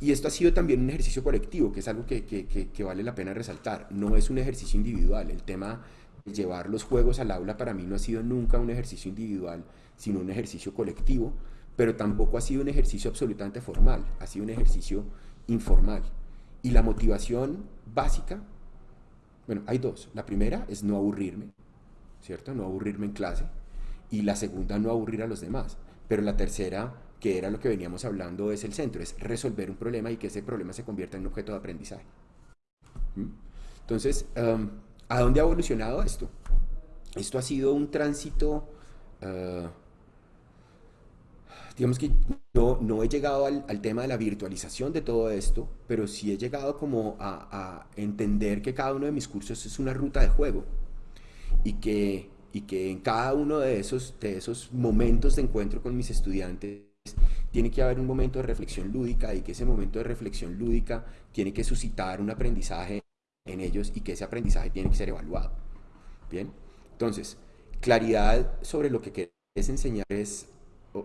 C: Y esto ha sido también un ejercicio colectivo, que es algo que, que, que, vale la pena resaltar. No es un ejercicio individual. El tema de llevar los juegos al aula para mí no ha sido nunca un ejercicio individual, sino un ejercicio colectivo, pero tampoco ha sido un ejercicio absolutamente formal, ha sido un ejercicio informal. Y la motivación básica, bueno, hay dos. La primera es no aburrirme, ¿cierto? No aburrirme en clase. Y la segunda, no aburrir a los demás. Pero la tercera, que era lo que veníamos hablando, es el centro, es resolver un problema y que ese problema se convierta en un objeto de aprendizaje. ¿Mm? Entonces, um, ¿a dónde ha evolucionado esto? Esto ha sido un tránsito... Uh, digamos que no, no he llegado al, al, tema de la virtualización de todo esto, pero sí he llegado como a, a, entender que cada uno de mis cursos es una ruta de juego y que, y que en cada uno de esos, de esos momentos de encuentro con mis estudiantes tiene que haber un momento de reflexión lúdica y que ese momento de reflexión lúdica tiene que suscitar un aprendizaje en ellos y que ese aprendizaje tiene que ser evaluado. Bien, entonces, claridad sobre lo que quieres enseñar es o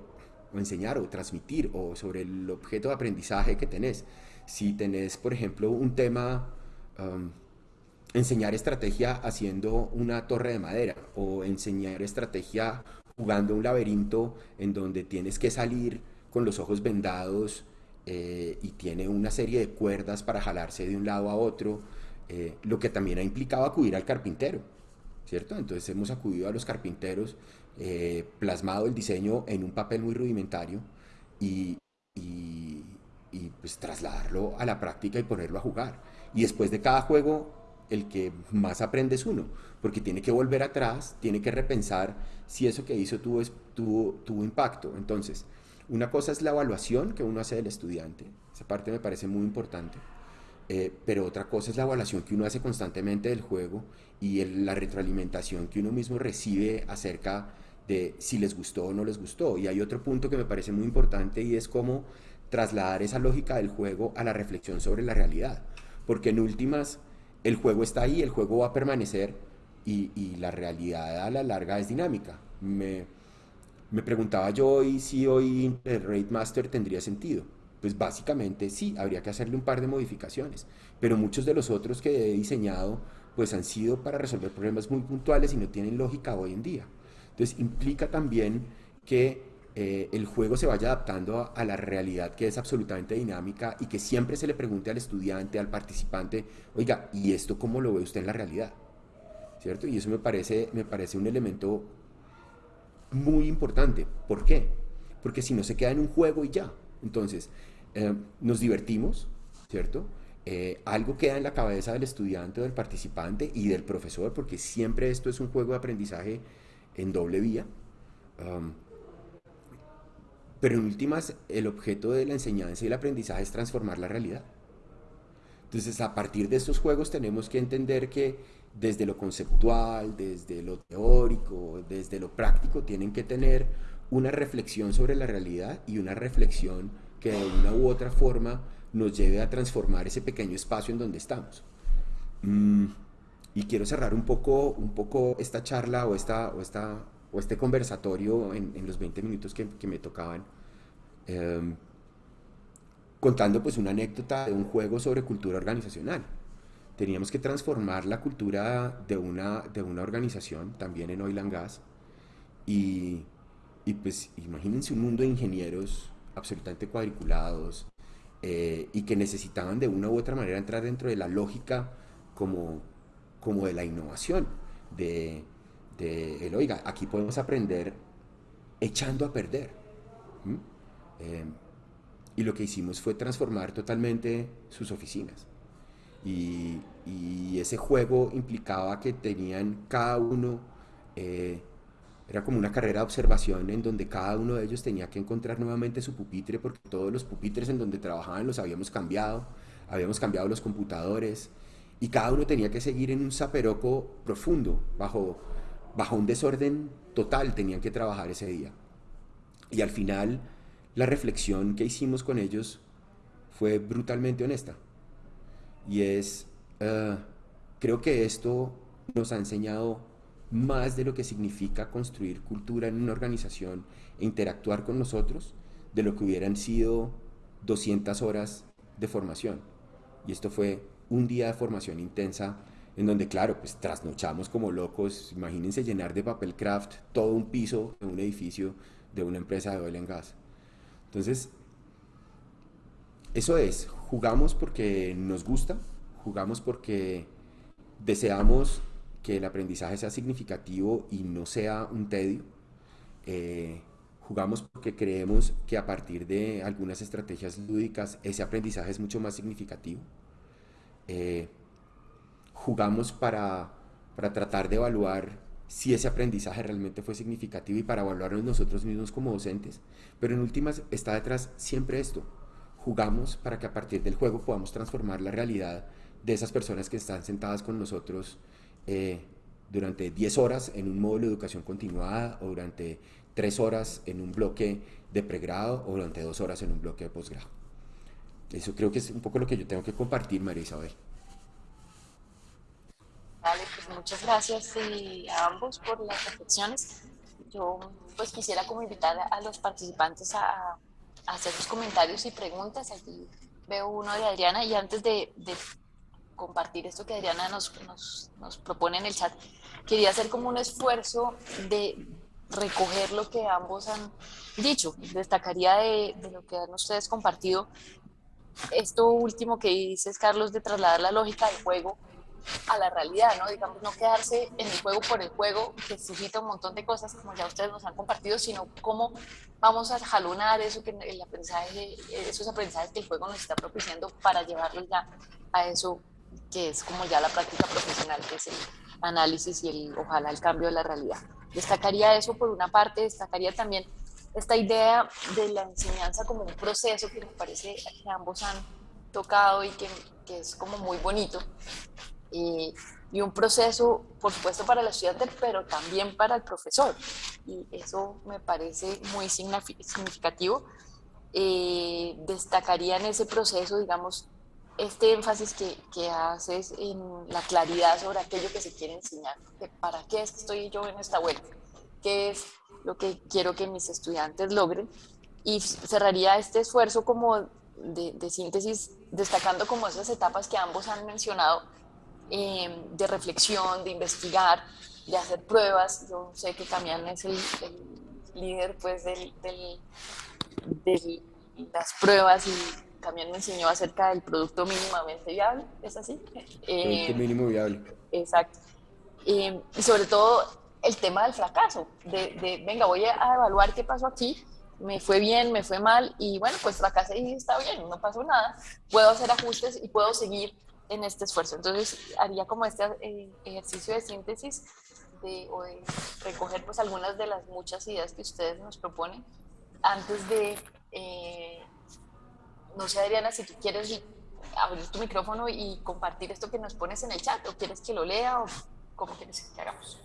C: enseñar o transmitir o sobre el objeto de aprendizaje que tenés. Si tenés, por ejemplo, un tema, um, enseñar estrategia haciendo una torre de madera o enseñar estrategia jugando un laberinto en donde tienes que salir con los ojos vendados eh, y tiene una serie de cuerdas para jalarse de un lado a otro, eh, lo que también ha implicado acudir al carpintero, ¿cierto? Entonces hemos acudido a los carpinteros eh, plasmado el diseño en un papel muy rudimentario y, y, pues trasladarlo a la práctica y ponerlo a jugar. Y después de cada juego, el que más aprende es uno, porque tiene que volver atrás, tiene que repensar si eso que hizo tuvo, tuvo, impacto. Entonces, una cosa es la evaluación que uno hace del estudiante, esa parte me parece muy importante. Eh, pero otra cosa es la evaluación que uno hace constantemente del juego y la retroalimentación que uno mismo recibe acerca de si les gustó o no les gustó. Y hay otro punto que me parece muy importante y es cómo trasladar esa lógica del juego a la reflexión sobre la realidad. Porque en últimas, el juego está ahí, el juego va a permanecer y, la realidad a la larga es dinámica. Me, me preguntaba yo hoy si hoy el Raid Master tendría sentido. Pues básicamente sí, habría que hacerle un par de modificaciones, pero muchos de los otros que he diseñado pues han sido para resolver problemas muy puntuales y no tienen lógica hoy en día. Entonces implica también que eh, el juego se vaya adaptando a, la realidad que es absolutamente dinámica y que siempre se le pregunte al estudiante, al participante, oiga, ¿y esto cómo lo ve usted en la realidad? ¿Cierto? Y eso me parece, me parece un elemento muy importante. ¿Por qué? Porque si no se queda en un juego y ya. Entonces, eh, nos divertimos, ¿cierto? Eh, algo queda en la cabeza del estudiante del participante y del profesor, porque siempre esto es un juego de aprendizaje en doble vía. Pero en últimas, el objeto de la enseñanza y el aprendizaje es transformar la realidad. Entonces, a partir de estos juegos tenemos que entender que desde lo conceptual, desde lo teórico, desde lo práctico, tienen que tener una reflexión sobre la realidad y una reflexión que de una u otra forma nos lleve a transformar ese pequeño espacio en donde estamos. Mm, y quiero cerrar un poco, un poco esta charla o, esta, o, esta, o este conversatorio en, en los 20 minutos que, me tocaban, em, contando pues una anécdota de un juego sobre cultura organizacional. Teníamos que transformar la cultura de una, de una organización, también en Oil and Gas, y, y pues imagínense un mundo de ingenieros absolutamente cuadriculados eh, y que necesitaban de una u otra manera entrar dentro de la lógica como como de la innovación, de, el, oiga, aquí podemos aprender echando a perder. Eh, y lo que hicimos fue transformar totalmente sus oficinas. Y, ese juego implicaba que tenían cada uno, eh, era como una carrera de observación en donde cada uno de ellos tenía que encontrar nuevamente su pupitre, porque todos los pupitres en donde trabajaban los habíamos cambiado, habíamos cambiado los computadores, y cada uno tenía que seguir en un zaperoco profundo, bajo, bajo un desorden total tenían que trabajar ese día. Y al final la reflexión que hicimos con ellos fue brutalmente honesta. Y es, uh, creo que esto nos ha enseñado más de lo que significa construir cultura en una organización e interactuar con nosotros de lo que hubieran sido 200 horas de formación. Y esto fue un día de formación intensa en donde, claro, pues trasnochamos como locos. Imagínense llenar de papel craft todo un piso de un edificio de una empresa de oil and gas. Entonces, eso es, jugamos porque nos gusta, jugamos porque deseamos que el aprendizaje sea significativo y no sea un tedio. Eh, jugamos porque creemos que a partir de algunas estrategias lúdicas ese aprendizaje es mucho más significativo. Eh, jugamos para, para tratar de evaluar si ese aprendizaje realmente fue significativo y para evaluarnos nosotros mismos como docentes. Pero en últimas está detrás siempre esto. Jugamos para que a partir del juego podamos transformar la realidad de esas personas que están sentadas con nosotros eh, durante 10 horas en un módulo de educación continuada o durante 3 horas en un bloque de pregrado o durante 2 horas en un bloque de posgrado. Eso creo que es un poco lo que yo tengo que compartir, María Isabel.
B: Pues muchas gracias a ambos por las reflexiones. Yo pues quisiera como invitar a los participantes a, hacer sus comentarios y preguntas. Aquí veo uno de Adriana y antes de, compartir esto que Adriana nos, nos, propone en el chat, quería hacer como un esfuerzo de recoger lo que ambos han dicho. Destacaría de, de lo que han ustedes compartido esto último que dices, Carlos, de trasladar la lógica del juego a la realidad, ¿no? Digamos, no quedarse en el juego por el juego, que suscita un montón de cosas, como ya ustedes nos han compartido, sino cómo vamos a jalonar eso que el aprendizaje, esos aprendizajes que el juego nos está propiciando para llevarlos ya a eso que es como ya la práctica profesional, que es el análisis y el, ojalá el cambio de la realidad. Destacaría eso por una parte, destacaría también esta idea de la enseñanza como un proceso que me parece que ambos han tocado y que, que es como muy bonito. Y, y, un proceso, por supuesto, para el estudiante, pero también para el profesor. Y eso me parece muy significativo. Eh, destacaría en ese proceso, digamos, este énfasis que, que, haces en la claridad sobre aquello que se quiere enseñar. ¿Para qué estoy yo en esta vuelta? ¿Qué es lo que quiero que mis estudiantes logren. Y cerraría este esfuerzo como de, síntesis, destacando como esas etapas que ambos han mencionado, eh, de reflexión, de investigar, de hacer pruebas. Yo sé que Camián es el, líder pues del, de las pruebas y Camián me enseñó acerca del producto mínimamente viable, ¿es así?
C: Producto eh, mínimo viable.
B: Exacto. Eh, y sobre todo el tema del fracaso, de, venga, voy a evaluar qué pasó aquí, me fue bien, me fue mal, y bueno, pues fracasé y está bien, no pasó nada, puedo hacer ajustes y puedo seguir en este esfuerzo. Entonces, haría como este eh, ejercicio de síntesis de, o de recoger pues algunas de las muchas ideas que ustedes nos proponen antes de, eh, no sé Adriana, si tú quieres abrir tu micrófono y compartir esto que nos pones en el chat, o quieres que lo lea, o cómo quieres que hagamos.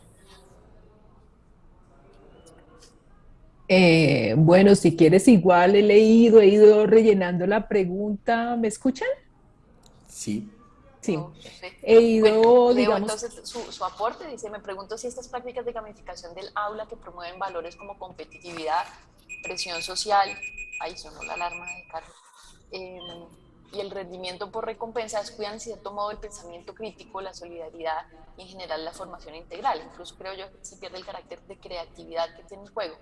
E: Eh, bueno, si quieres igual he leído, he ido rellenando la pregunta. ¿Me escuchan?
C: Sí.
E: Sí. he ido, digamos...
B: Entonces, su, aporte dice, me pregunto si estas prácticas de gamificación del aula que promueven valores como competitividad, presión social, ahí sonó la alarma de Carlos, em, y el rendimiento por recompensa descuidan en cierto modo el pensamiento crítico, la solidaridad y en general la formación integral. Incluso creo yo que se pierde el carácter de creatividad que tiene el juego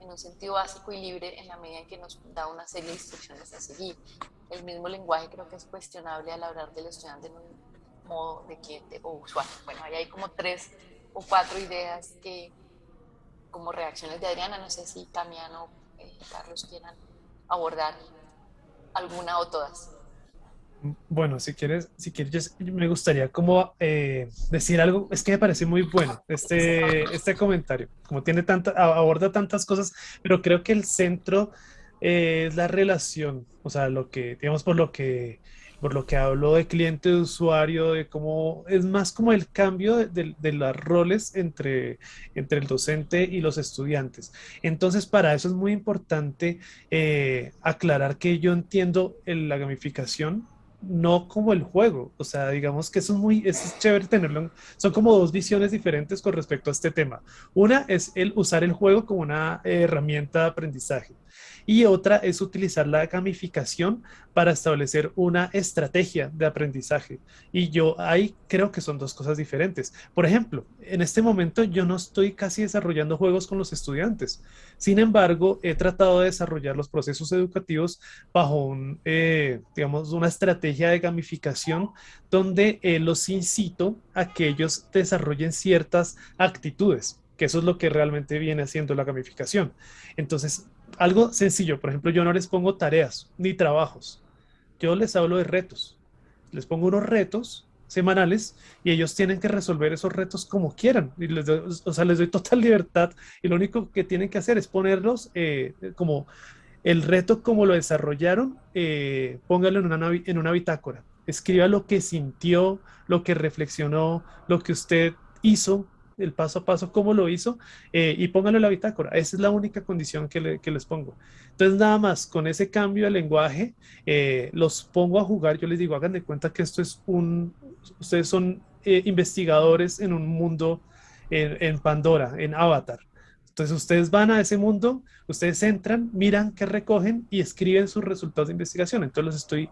B: en un sentido básico y libre en la medida en que nos da una serie de instrucciones a seguir. El mismo lenguaje creo que es cuestionable al hablar del estudiante en un modo de cliente o usuario. Bueno, ahí hay como tres o cuatro ideas que, como reacciones de Adriana, no sé si Camiano, eh, Carlos quieran abordar alguna o todas.
A: Bueno, si quieres, si quieres, me gustaría como eh, decir algo, es que me parece muy bueno este, este comentario, como tiene tanta, aborda tantas cosas, pero creo que el centro eh, es la relación, o sea, lo que, digamos, por lo que, por lo que hablo de cliente, de usuario, de cómo, es más como el cambio de, los roles entre, entre el docente y los estudiantes. Entonces, para eso es muy importante eh, aclarar que yo entiendo la gamificación no como el juego. O sea, digamos que eso es muy, es chévere tenerlo. Son como dos visiones diferentes con respecto a este tema. Una es el usar el juego como una herramienta de aprendizaje y otra es utilizar la gamificación para establecer una estrategia de aprendizaje. Y yo ahí creo que son dos cosas diferentes. Por ejemplo, en este momento yo no estoy casi desarrollando juegos con los estudiantes. Sin embargo, he tratado de desarrollar los procesos educativos bajo eh, digamos, una estrategia de gamificación donde eh, los incito a que ellos desarrollen ciertas actitudes que eso es lo que realmente viene haciendo la gamificación. Entonces, algo sencillo, por ejemplo, yo no les pongo tareas ni trabajos, yo les hablo de retos. Les pongo unos retos semanales y ellos tienen que resolver esos retos como quieran. Y les o sea, les doy total libertad y lo único que tienen que hacer es ponerlos eh, como el reto como lo desarrollaron, eh, póngalo en una, en una bitácora. Escriba lo que sintió, lo que reflexionó, lo que usted hizo el paso a paso, cómo lo hizo, eh, y pónganlo en la bitácora. Esa es la única condición que, les pongo. Entonces, nada más, con ese cambio de lenguaje, eh, los pongo a jugar. Yo les digo, hagan de cuenta que esto es un, ustedes son eh, investigadores en un mundo, en, Pandora, en Avatar. Entonces, ustedes van a ese mundo, ustedes entran, miran qué recogen y escriben sus resultados de investigación. Entonces, los estoy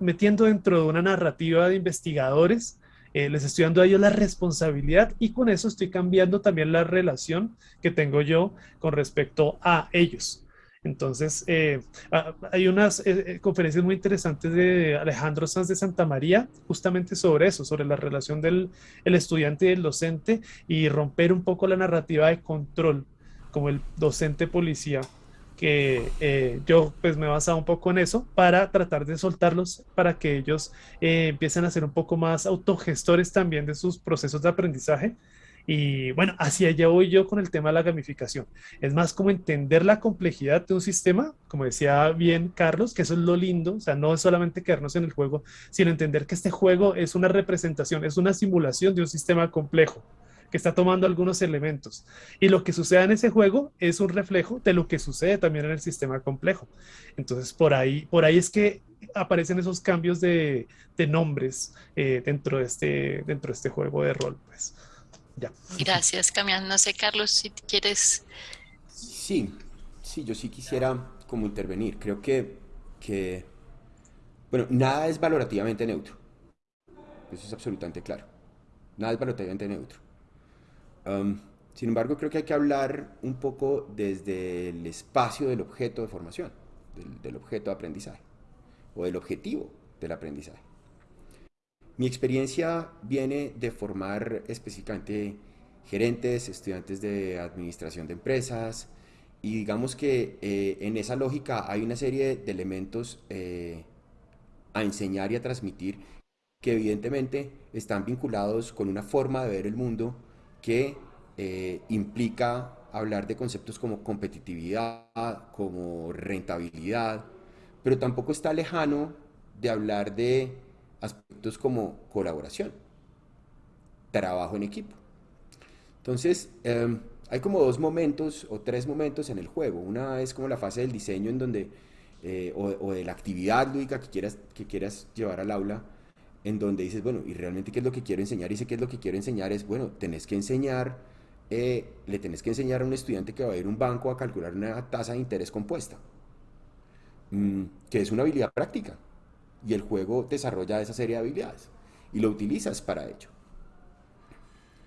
A: metiendo dentro de una narrativa de investigadores eh, les estoy dando a ellos la responsabilidad y con eso estoy cambiando también la relación que tengo yo con respecto a ellos. Entonces, eh, hay unas eh, conferencias muy interesantes de Alejandro Sanz de Santa María, justamente sobre eso, sobre la relación del el estudiante y el docente y romper un poco la narrativa de control, como el docente policía que eh, yo pues me he basado un poco en eso para tratar de soltarlos para que ellos eh, empiecen a ser un poco más autogestores también de sus procesos de aprendizaje. Y bueno, así allá voy yo con el tema de la gamificación. Es más como entender la complejidad de un sistema, como decía bien Carlos, que eso es lo lindo, o sea, no es solamente quedarnos en el juego, sino entender que este juego es una representación, es una simulación de un sistema complejo que está tomando algunos elementos. Y lo que sucede en ese juego es un reflejo de lo que sucede también en el sistema complejo. Entonces, por ahí, por ahí es que aparecen esos cambios de, de nombres eh, dentro, de este, dentro de este juego de rol. Pues. Ya.
B: Gracias, Camián. No sé, Carlos, si quieres...
C: Sí, sí, yo sí quisiera como intervenir. Creo que, que bueno, nada es valorativamente neutro. Eso es absolutamente claro. Nada es valorativamente neutro sin embargo, creo que hay que hablar un poco desde el espacio del objeto de formación, del, objeto de aprendizaje o del objetivo del aprendizaje. Mi experiencia viene de formar específicamente gerentes, estudiantes de administración de empresas, y digamos que eh, en esa lógica hay una serie de elementos eh, a enseñar y a transmitir que evidentemente están vinculados con una forma de ver el mundo que eh, implica hablar de conceptos como competitividad, como rentabilidad, pero tampoco está lejano de hablar de aspectos como colaboración, trabajo en equipo. Entonces, em, hay como dos momentos o tres momentos en el juego. Una es como la fase del diseño en donde, eh, o, de la actividad lúdica que quieras, que quieras llevar al aula, en donde dices, bueno, ¿y realmente qué es lo que quiero enseñar? Y sé qué es lo que quiero enseñar es, bueno, tenés que enseñar, eh, le tenés que enseñar a un estudiante que va a ir a un banco a calcular una tasa de interés compuesta, mm, que es una habilidad práctica. Y el juego desarrolla esa serie de habilidades y lo utilizas para ello.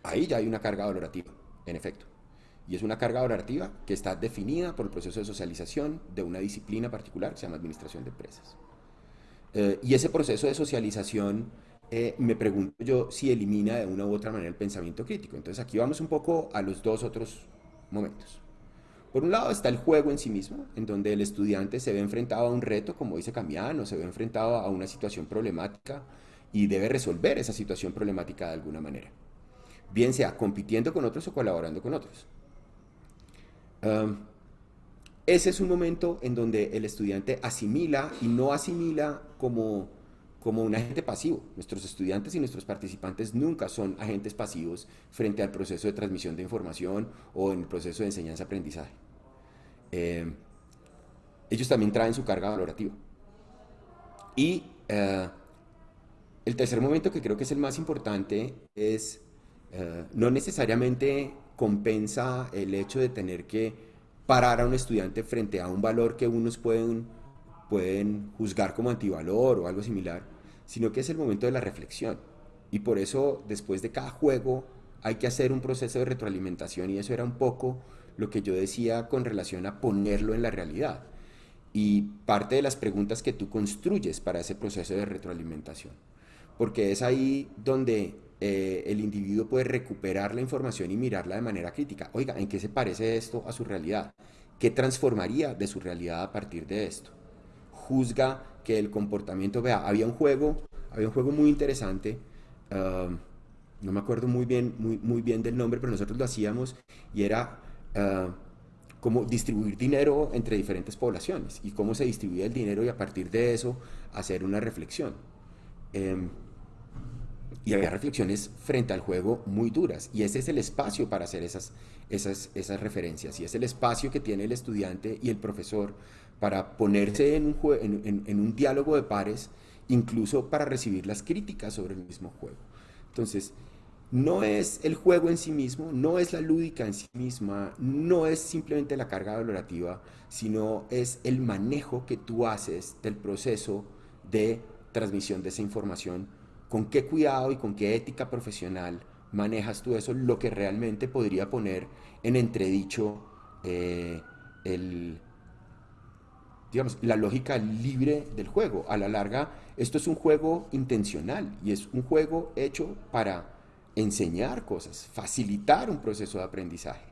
C: Ahí ya hay una carga valorativa, en efecto. Y es una carga valorativa que está definida por el proceso de socialización de una disciplina particular que se llama administración de empresas. Eh, y ese proceso de socialización, eh, me pregunto yo si elimina de una u otra manera el pensamiento crítico. Entonces aquí vamos un poco a los dos otros momentos. Por un lado está el juego en sí mismo, en donde el estudiante se ve enfrentado a un reto, como dice Camiano, se ve enfrentado a una situación problemática y debe resolver esa situación problemática de alguna manera. Bien sea compitiendo con otros o colaborando con otros ese es un momento en donde el estudiante asimila y no asimila como, como un agente pasivo. Nuestros estudiantes y nuestros participantes nunca son agentes pasivos frente al proceso de transmisión de información o en el proceso de enseñanza-aprendizaje. Eh, ellos también traen su carga valorativa. Y eh, el tercer momento que creo que es el más importante es eh, no necesariamente compensa el hecho de tener que parar a un estudiante frente a un valor que unos pueden, pueden juzgar como antivalor o algo similar, sino que es el momento de la reflexión. Y por eso después de cada juego hay que hacer un proceso de retroalimentación y eso era un poco lo que yo decía con relación a ponerlo en la realidad. Y parte de las preguntas que tú construyes para ese proceso de retroalimentación. Porque es ahí donde eh, el individuo puede recuperar la información y mirarla de manera crítica. Oiga, ¿en qué se parece esto a su realidad? ¿Qué transformaría de su realidad a partir de esto? Juzga que el comportamiento, vea, había un juego, había un juego muy interesante, ah, no me acuerdo muy bien, muy, bien del nombre, pero nosotros lo hacíamos y era uh, como distribuir dinero entre diferentes poblaciones y cómo se distribuía el dinero y a partir de eso hacer una reflexión. Em, y había reflexiones frente al juego muy duras y ese es el espacio para hacer esas, esas, esas referencias y es el espacio que tiene el estudiante y el profesor para ponerse en un, en, en un diálogo de pares, incluso para recibir las críticas sobre el mismo juego. Entonces, no es el juego en sí mismo, no es la lúdica en sí misma, no es simplemente la carga valorativa, sino es el manejo que tú haces del proceso de transmisión de esa información, con qué cuidado y con qué ética profesional manejas tú eso, lo que realmente podría poner en entredicho eh, la lógica libre del juego. A la larga, esto es un juego intencional y es un juego hecho para enseñar cosas, facilitar un proceso de aprendizaje.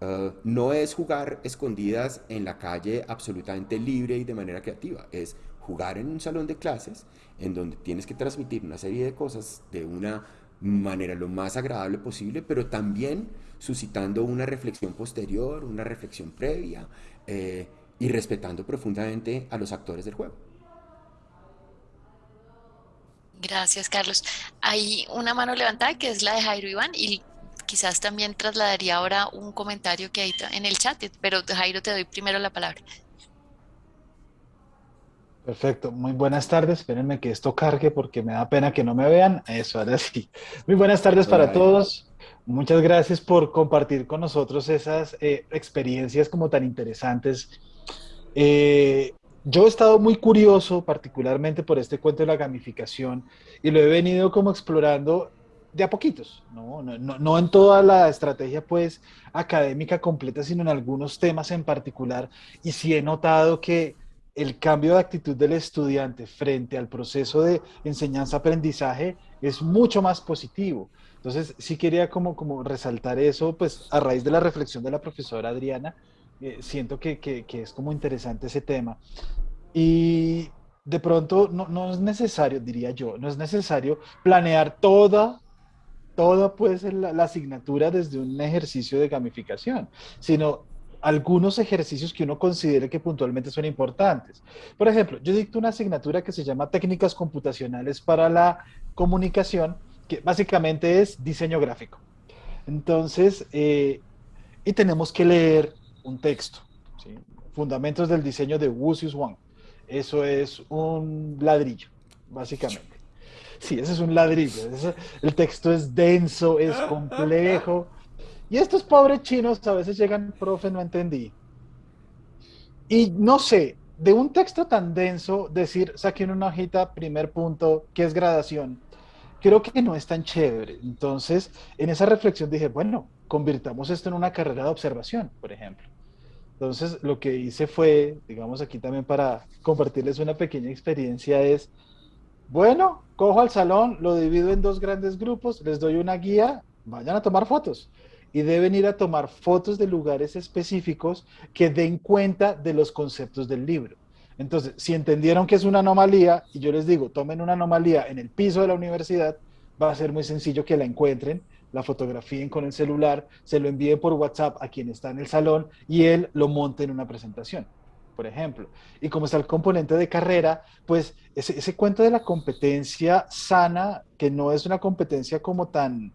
C: Uh, no es jugar escondidas en la calle absolutamente libre y de manera creativa, es jugar en un salón de clases en donde tienes que transmitir una serie de cosas de una manera lo más agradable posible, pero también suscitando una reflexión posterior, una reflexión previa eh, y respetando profundamente a los actores del juego.
B: Gracias, Carlos. Hay una mano levantada que es la de Jairo Iván y quizás también trasladaría ahora un comentario que hay en el chat, pero Jairo te doy primero la palabra.
F: Perfecto, muy buenas tardes. Espérenme que esto cargue porque me da pena que no me vean. Eso, ahora sí. Muy buenas tardes para todos. Muchas gracias por compartir con nosotros esas eh, experiencias como tan interesantes. Eh, yo he estado muy curioso, particularmente por este cuento de la gamificación, y lo he venido como explorando de a poquitos, ¿no? No, en toda la estrategia pues académica completa, sino en algunos temas en particular, y sí he notado que el cambio de actitud del estudiante frente al proceso de enseñanza-aprendizaje es mucho más positivo. Entonces, sí quería como, como resaltar eso, pues a raíz de la reflexión de la profesora Adriana, eh, siento que, que, es como interesante ese tema. Y de pronto no, no, es necesario, diría yo, no es necesario planear toda, toda pues la, la asignatura desde un ejercicio de gamificación, sino algunos ejercicios que uno considere que puntualmente son importantes. Por ejemplo, yo dicto una asignatura que se llama Técnicas Computacionales para la Comunicación, que básicamente es diseño gráfico. Entonces, eh, y tenemos que leer un texto. Fundamentos del diseño de Wusius Wang. Eso es un ladrillo, básicamente. Sí, ese es un ladrillo. el texto es denso, es complejo. Y estos pobres chinos a veces llegan, profe, no entendí. Y no sé, de un texto tan denso, decir, saquen una hojita, primer punto, que es gradación, creo que no es tan chévere. Entonces, en esa reflexión dije, bueno, convirtamos esto en una carrera de observación, por ejemplo. Entonces, lo que hice fue, digamos aquí también para compartirles una pequeña experiencia es, bueno, cojo al salón, lo divido en dos grandes grupos, les doy una guía, vayan a tomar fotos. Y deben ir a tomar fotos de lugares específicos que den cuenta de los conceptos del libro. Entonces, si entendieron que es una anomalía, y yo les digo, tomen una anomalía en el piso de la universidad, va a ser muy sencillo que la encuentren la fotografíen con el celular, se lo envíen por WhatsApp a quien está en el salón y él lo monte en una presentación, por ejemplo. Y como está el componente de carrera, pues ese, ese cuento de la competencia sana, que no es una competencia como tan,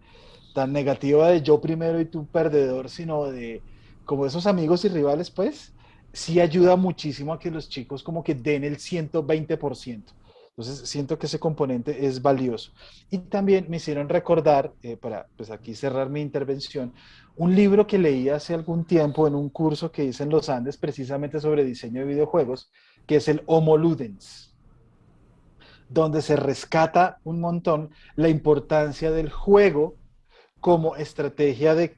F: tan negativa de yo primero y tú perdedor, sino de como esos amigos y rivales, pues sí ayuda muchísimo a que los chicos como que den el 120%. Entonces, siento que ese componente es valioso. Y también me hicieron recordar, eh, para pues aquí cerrar mi intervención, un libro que leí hace algún tiempo en un curso que hice en los Andes precisamente sobre diseño de videojuegos, que es el Homo Ludens, donde se rescata un montón la importancia del juego como estrategia de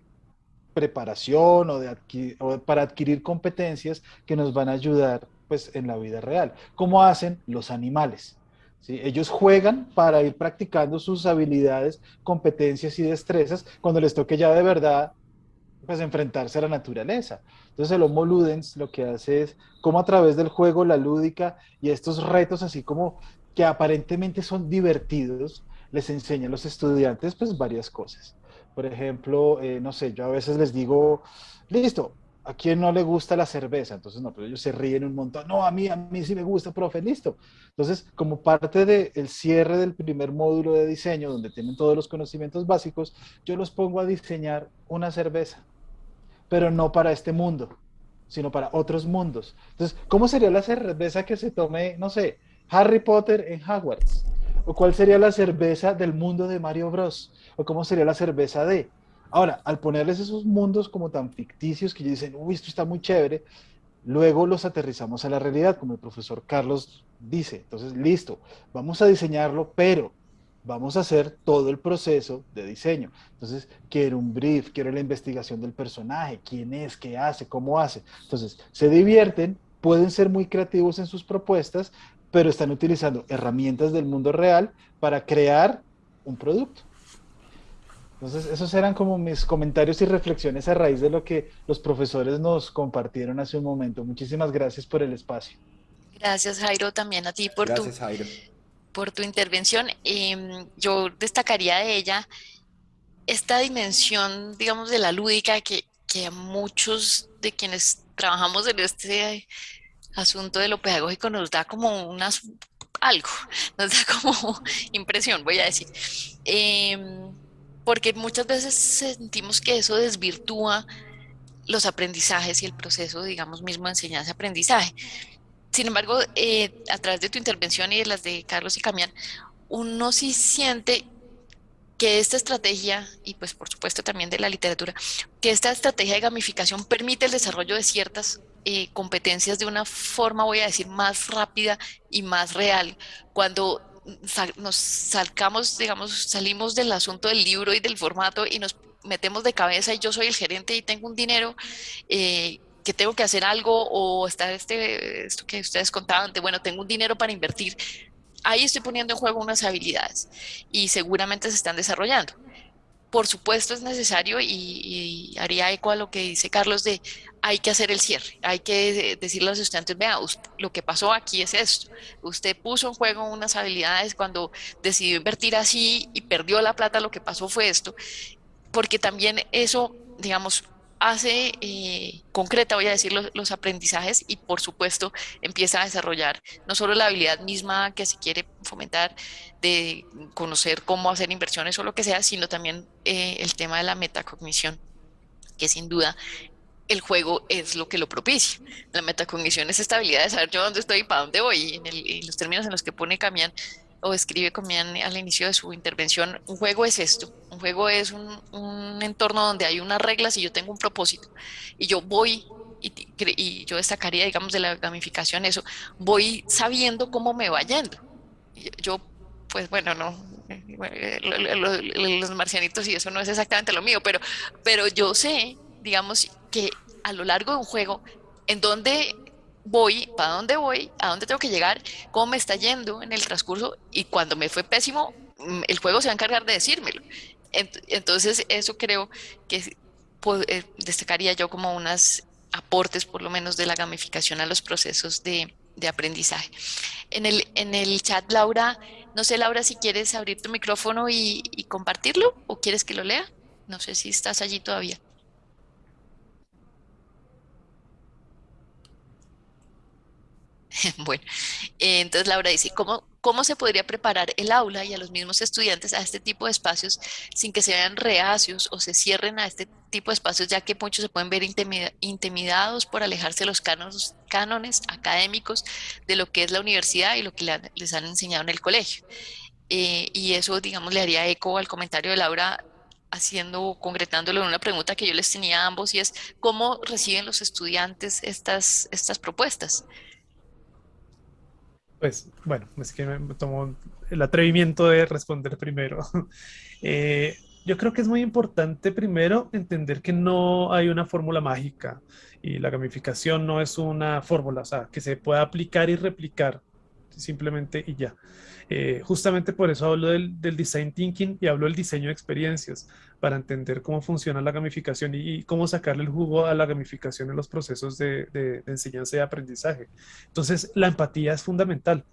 F: preparación o, de o para adquirir competencias que nos van a ayudar pues, en la vida real, como hacen los animales. Ellos juegan para ir practicando sus habilidades, competencias y destrezas cuando les toque ya de verdad pues enfrentarse a la naturaleza. Entonces el Homo Ludens lo que hace es como a través del juego, la lúdica y estos retos así como que aparentemente son divertidos, les enseña a los estudiantes pues varias cosas. Por ejemplo, eh, no sé, yo a veces les digo, listo, ¿A quién no le gusta la cerveza? Entonces, no, pero ellos se ríen un montón. No, a mí, a mí sí me gusta, profe, listo. Entonces, como parte del cierre del primer módulo de diseño, donde tienen todos los conocimientos básicos, yo los pongo a diseñar una cerveza, pero no para este mundo, sino para otros mundos. Entonces, ¿cómo sería la cerveza que se tome, no sé, Harry Potter en Hogwarts? ¿O cuál sería la cerveza del mundo de Mario Bros? ¿O cómo sería la cerveza de... Ahora, al ponerles esos mundos como tan ficticios que dicen, uy, esto está muy chévere, luego los aterrizamos a la realidad, como el profesor Carlos dice. Entonces, listo, vamos a diseñarlo, pero vamos a hacer todo el proceso de diseño. Entonces, quiero un brief, quiero la investigación del personaje, quién es, qué hace, cómo hace. Entonces, se divierten, pueden ser muy creativos en sus propuestas, pero están utilizando herramientas del mundo real para crear un producto. Entonces, esos eran como mis comentarios y reflexiones a raíz de lo que los profesores nos compartieron hace un momento. Muchísimas gracias por el espacio.
B: Gracias, Jairo, también a ti por, tu, por tu intervención. Em, yo destacaría de ella esta dimensión, digamos, de la lúdica que, que a muchos de quienes trabajamos en este asunto de lo pedagógico nos da como unas algo, nos da como impresión, voy a decir. Eh, porque muchas veces sentimos que eso desvirtúa los aprendizajes y el proceso, digamos, mismo de enseñanza-aprendizaje. Sin embargo, eh, a través de tu intervención y de las de Carlos y Camián, uno sí siente que esta estrategia, y pues por supuesto también de la literatura, que esta estrategia de gamificación permite el desarrollo de ciertas eh, competencias de una forma, voy a decir, más rápida y más real, cuando nos salgamos, digamos, salimos del asunto del libro y del formato y nos metemos de cabeza y yo soy el gerente y tengo un dinero eh, que tengo que hacer algo o está este, esto que ustedes contaban de, bueno, tengo un dinero para invertir. Ahí estoy poniendo en juego unas habilidades y seguramente se están desarrollando. Por supuesto es necesario y, haría eco a lo que dice Carlos de hay que hacer el cierre, hay que decirle a los estudiantes, vea, lo que pasó aquí es esto, usted puso en juego unas habilidades cuando decidió invertir así y perdió la plata, lo que pasó fue esto, porque también eso, digamos, hace eh, concreta, voy a decir, los, aprendizajes y por supuesto empieza a desarrollar no solo la habilidad misma que se quiere fomentar de conocer cómo hacer inversiones o lo que sea, sino también eh, el tema de la metacognición, que sin duda el juego es lo que lo propicia. La metacognición es esta habilidad de saber yo dónde estoy y para dónde voy. En, en los términos en los que pone Camián, o escribe Comian al inicio de su intervención, un juego es esto, un juego es un, entorno donde hay unas reglas y yo tengo un propósito y yo voy y, yo destacaría, digamos, de la gamificación eso, voy sabiendo cómo me va yendo. Yo, pues bueno, no, los marcianitos y eso no es exactamente lo mío, pero, pero yo sé, digamos, que a lo largo de un juego, en donde voy, para dónde voy, a dónde tengo que llegar, cómo me está yendo en el transcurso y cuando me fue pésimo, mm, el juego se va a encargar de decírmelo. Entonces, eso creo que eh, destacaría yo como unos aportes, por lo menos, de la gamificación a los procesos de, aprendizaje. En el, en el chat, Laura, no sé, Laura, si quieres abrir tu micrófono y compartirlo o quieres que lo lea. No sé si estás allí todavía. Bueno, entonces Laura dice, ¿cómo, ¿cómo se podría preparar el aula y a los mismos estudiantes a este tipo de espacios sin que se vean reacios o se cierren a este tipo de espacios, ya que muchos se pueden ver intimidados por alejarse de los cánones, cánones académicos de lo que es la universidad y lo que les han enseñado en el colegio? Eh, y eso, digamos, le haría eco al comentario de Laura haciendo, concretándolo en una pregunta que yo les tenía a ambos y es ¿cómo reciben los estudiantes estas, estas propuestas?
A: Pues bueno, es que me tomo el atrevimiento de responder primero. Eh, yo creo que es muy importante primero entender que no hay una fórmula mágica y la gamificación no es una fórmula, o sea, que se pueda aplicar y replicar simplemente y ya. Eh, justamente por eso hablo del, design thinking y hablo del diseño de experiencias, para entender cómo funciona la gamificación y, cómo sacarle el jugo a la gamificación en los procesos de, enseñanza y aprendizaje. Entonces, la empatía es fundamental.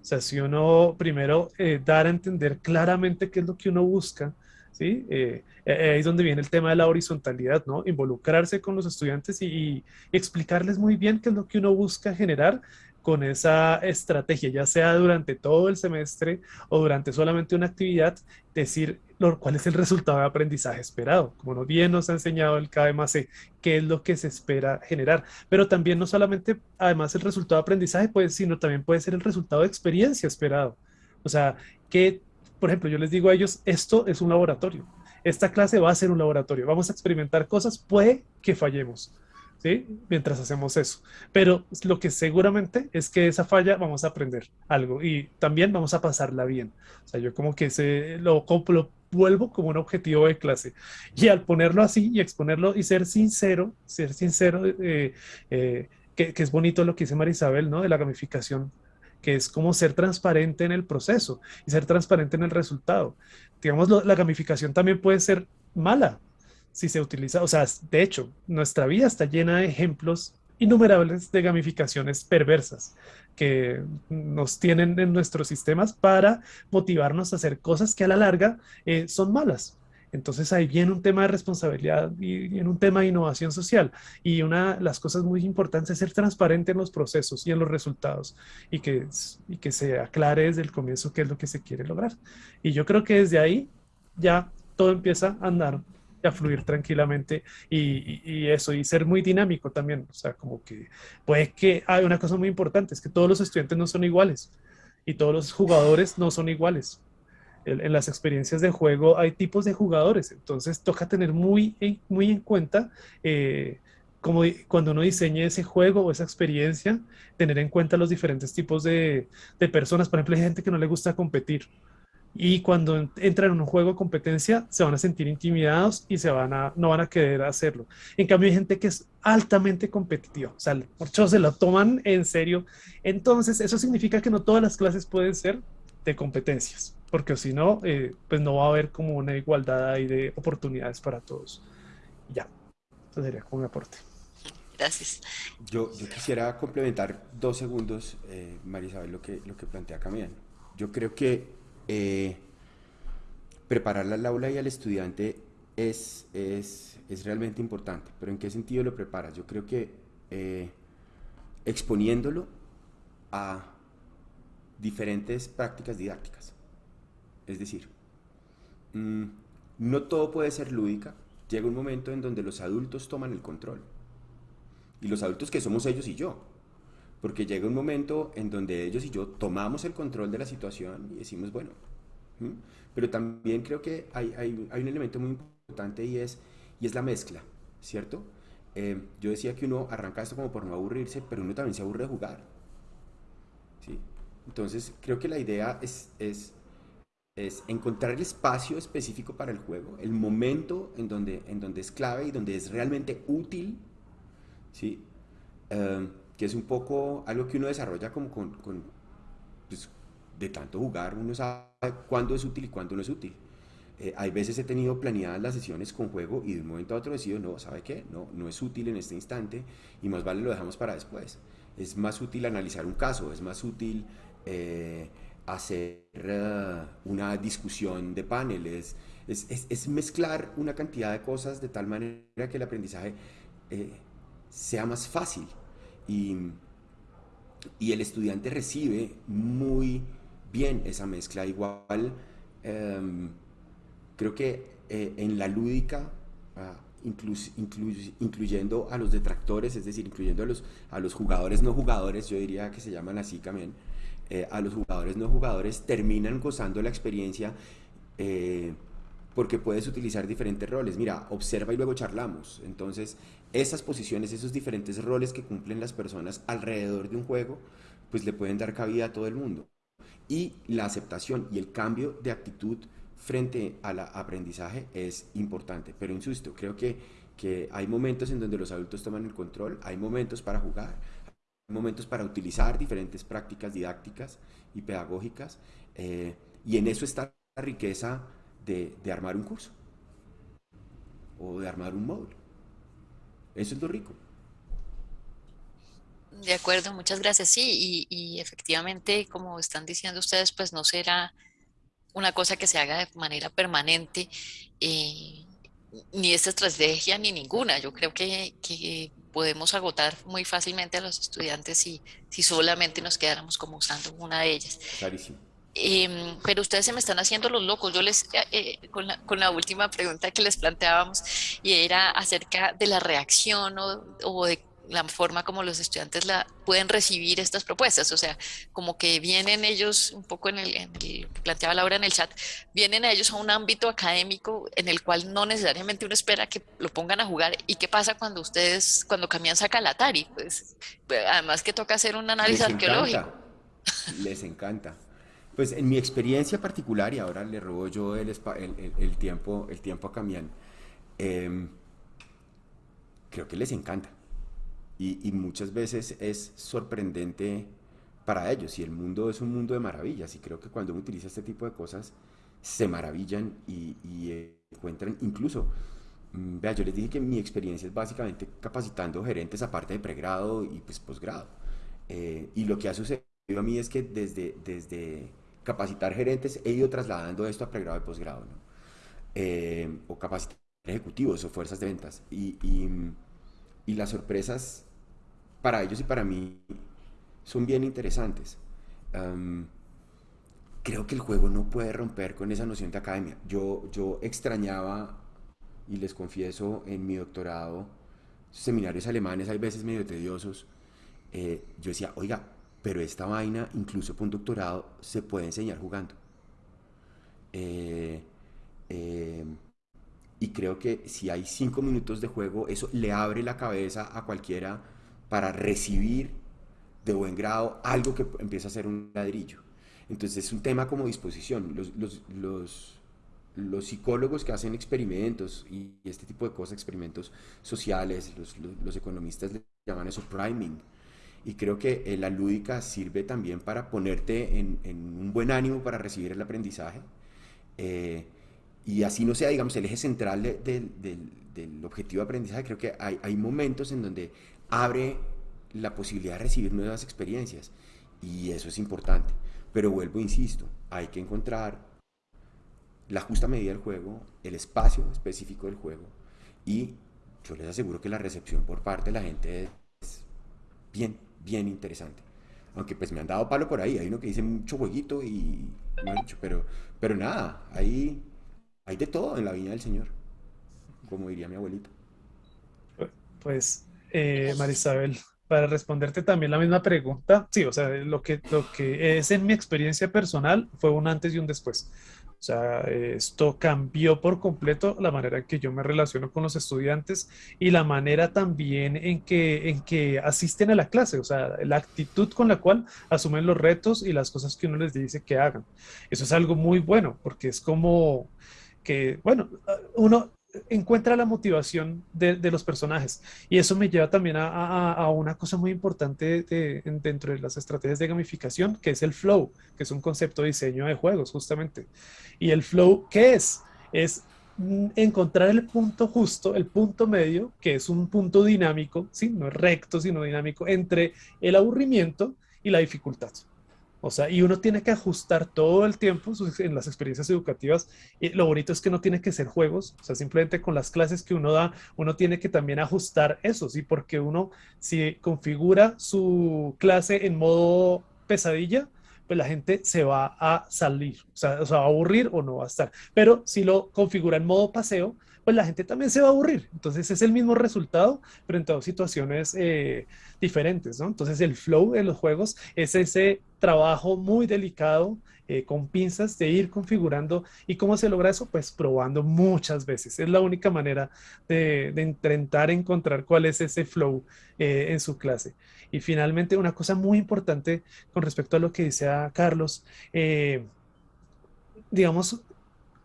A: O sea, si uno primero eh, dar a entender claramente qué es lo que uno busca, ¿sí? Eh, ahí es donde viene el tema de la horizontalidad, ¿no? Involucrarse con los estudiantes y, y, explicarles muy bien qué es lo que uno busca generar con esa estrategia, ya sea durante todo el semestre o durante solamente una actividad, decir cuál es el resultado de aprendizaje esperado. Como bien nos ha enseñado el KMC, qué es lo que se espera generar. Pero también no solamente, además, el resultado de aprendizaje, pues, sino también puede ser el resultado de experiencia esperado. O sea, que, por ejemplo, yo les digo a ellos, esto es un laboratorio. Esta clase va a ser un laboratorio. Vamos a experimentar cosas, puede que fallemos Mientras hacemos eso. Pero lo que seguramente es que esa falla vamos a aprender algo y también vamos a pasarla bien. O sea, yo como que lo, vuelvo como un objetivo de clase. Y al ponerlo así y exponerlo y ser sincero, ser sincero, eh, eh, que, que, es bonito lo que dice Marisabel, ¿no? De la gamificación que es como ser transparente en el proceso y ser transparente en el resultado. Digamos, la gamificación también puede ser mala, si se utiliza, o sea, de hecho, nuestra vida está llena de ejemplos innumerables de gamificaciones perversas que nos tienen en nuestros sistemas para motivarnos a hacer cosas que a la larga eh, son malas. Entonces ahí viene un tema de responsabilidad y en un tema de innovación social. Y una de las cosas muy importantes es ser transparente en los procesos y en los resultados y que, y que se aclare desde el comienzo qué es lo que se quiere lograr. Y yo creo que desde ahí ya todo empieza a andar a fluir tranquilamente y, eso, y ser muy dinámico también. O sea, como que puede que hay una cosa muy importante, es que todos los estudiantes no son iguales y todos los jugadores no son iguales. En, las experiencias de juego hay tipos de jugadores, entonces toca tener muy, muy en cuenta eh, como cuando uno diseñe ese juego o esa experiencia, tener en cuenta los diferentes tipos de, de personas. Por ejemplo, hay gente que no le gusta competir y cuando entran en un juego de competencia se van a sentir intimidados y se van a, no van a querer hacerlo. En cambio hay gente que es altamente competitiva, o sea, muchos se lo toman en serio. Entonces eso significa que no todas las clases pueden ser de competencias, porque si no, eh, pues no va a haber como una igualdad ahí de oportunidades para todos. Ya, eso sería como un aporte.
B: Gracias.
C: Yo, yo quisiera complementar dos segundos, eh, Marisabel, lo que, lo que plantea Camila. Yo creo que eh, preparar al aula y al estudiante es, es, es, realmente importante. Pero ¿en qué sentido lo preparas? Yo creo que eh, exponiéndolo a diferentes prácticas didácticas. Es decir, mm, no todo puede ser lúdica. Llega un momento en donde los adultos toman el control. Y los adultos que somos ellos y yo porque llega un momento en donde ellos y yo tomamos el control de la situación y decimos, bueno, pero también creo que hay, hay, hay, un elemento muy importante y es, y es la mezcla, ¿cierto? Eh, yo decía que uno arranca esto como por no aburrirse, pero uno también se aburre de jugar. ¿sí? Entonces, creo que la idea es, es, es, encontrar el espacio específico para el juego, el momento en donde, en donde es clave y donde es realmente útil, ¿sí? Eh, que es un poco algo que uno desarrolla como con, con pues, de tanto jugar, uno sabe cuándo es útil y cuándo no es útil. Eh, hay veces he tenido planeadas las sesiones con juego y de un momento a otro decido, no, ¿sabe qué? No, no es útil en este instante y más vale lo dejamos para después. Es más útil analizar un caso, es más útil eh, hacer eh, una discusión de paneles, es, es, es, mezclar una cantidad de cosas de tal manera que el aprendizaje sea más fácil y, y el estudiante recibe muy bien esa mezcla. Igual, em, creo que eh, en la lúdica, ah, incluyendo a los detractores, es decir, incluyendo a los, a los jugadores no jugadores, yo diría que se llaman así también, eh, a los jugadores no jugadores terminan gozando la experiencia eh, porque puedes utilizar diferentes roles. Mira, observa y luego charlamos. Entonces, esas posiciones, esos diferentes roles que cumplen las personas alrededor de un juego, pues le pueden dar cabida a todo el mundo. Y la aceptación y el cambio de actitud frente al aprendizaje es importante. Pero insisto, creo que, que hay momentos en donde los adultos toman el control, hay momentos para jugar, hay momentos para utilizar diferentes prácticas didácticas y pedagógicas, eh, y en eso está la riqueza de, de armar un curso o de armar un módulo. Eso es lo rico.
B: De acuerdo, muchas gracias. Sí, y, efectivamente, como están diciendo ustedes, pues no será una cosa que se haga de manera permanente, eh, ni esta estrategia ni ninguna. Yo creo que, podemos agotar muy fácilmente a los estudiantes si, si solamente nos quedáramos como usando una de ellas.
C: Clarísimo.
B: Em, pero ustedes se me están haciendo los locos. Yo les, eh, eh, con, la, con, la, última pregunta que les planteábamos, y era acerca de la reacción o, o de la forma como los estudiantes la pueden recibir estas propuestas, o sea, como que vienen ellos, un poco en el, que planteaba Laura en el chat, vienen ellos a un ámbito académico en el cual no necesariamente uno espera que lo pongan a jugar. ¿Y qué pasa cuando ustedes, cuando cambian saca el Atari? Pues, además que toca hacer un análisis arqueológico.
C: Les encanta. Pues en mi experiencia particular, y ahora le robo yo el, el, tiempo, el tiempo a Camián, em, creo que les encanta y, muchas veces es sorprendente para ellos y el mundo es un mundo de maravillas y creo que cuando uno utiliza este tipo de cosas se maravillan y, encuentran incluso, mm, vea, yo les dije que mi experiencia es básicamente capacitando gerentes aparte de pregrado y pues posgrado. Eh, y lo que ha sucedido a mí es que desde, desde capacitar gerentes he ido trasladando esto a pregrado y posgrado, ¿no? Eh, o capacitar ejecutivos o fuerzas de ventas. Y, y las sorpresas para ellos y para mí son bien interesantes. creo que el juego no puede romper con esa noción de academia. Yo, yo extrañaba, y les confieso, en mi doctorado, seminarios alemanes, hay veces medio tediosos, eh, yo decía, oiga, pero esta vaina, incluso un doctorado, se puede enseñar jugando. Eh, eh, y creo que si hay cinco minutos de juego, eso le abre la cabeza a cualquiera para recibir de buen grado algo que empieza a ser un ladrillo. Entonces es un tema como disposición. Los, los, los, los psicólogos que hacen experimentos y este tipo de cosas, experimentos sociales, los, economistas le llaman eso priming. Y creo que eh, la lúdica sirve también para ponerte en, en, un buen ánimo para recibir el aprendizaje. Eh, y así no sea, digamos, el eje central del, del objetivo de aprendizaje, creo que hay, hay momentos en donde abre la posibilidad de recibir nuevas experiencias y eso es importante. Pero vuelvo, insisto, hay que encontrar la justa medida del juego, el espacio específico del juego y yo les aseguro que la recepción por parte de la gente es bien, bien interesante. Aunque pues me han dado palo por ahí, hay uno que dice mucho jueguito y pero, pero nada, hay, hay de todo en la viña del Señor, como diría mi abuelito.
A: Pues eh, Marisabel, para responderte también la misma pregunta, sí, o sea, lo que, lo que es en mi experiencia personal fue un antes y un después. Sea, esto cambió por completo la manera en que yo me relaciono con los estudiantes y la manera también en que, en que asisten a la clase, o sea, la actitud con la cual asumen los retos y las cosas que uno les dice que hagan. Eso es algo muy bueno porque es como que, bueno, uno, encuentra la motivación de, los personajes. Y eso me lleva también a, una cosa muy importante dentro de las estrategias de gamificación, que es el flow, que es un concepto de diseño de juegos, justamente. Y el flow, ¿qué es? Es encontrar el punto justo, el punto medio, que es un punto dinámico, ¿sí? no recto, sino dinámico, entre el aburrimiento y la dificultad. O sea, y uno tiene que ajustar todo el tiempo en las experiencias educativas. Y lo bonito es que no tiene que ser juegos, o sea, simplemente con las clases que uno da, uno tiene que también ajustar eso, ¿sí? Porque uno, si configura su clase en modo pesadilla, pues la gente se va a salir, o sea, o sea, va a aburrir o no va a estar. Pero si lo configura en modo paseo, pues la gente también se va a aburrir. Entonces es el mismo resultado, pero en todas situaciones eh, diferentes, ¿no? Entonces el flow de los juegos es ese trabajo muy delicado eh, con pinzas de ir configurando. ¿Y cómo se logra eso? Pues probando muchas veces. Es la única manera de, intentar encontrar cuál es ese flow eh, en su clase. Y finalmente, una cosa muy importante con respecto a lo que dice Carlos, digamos,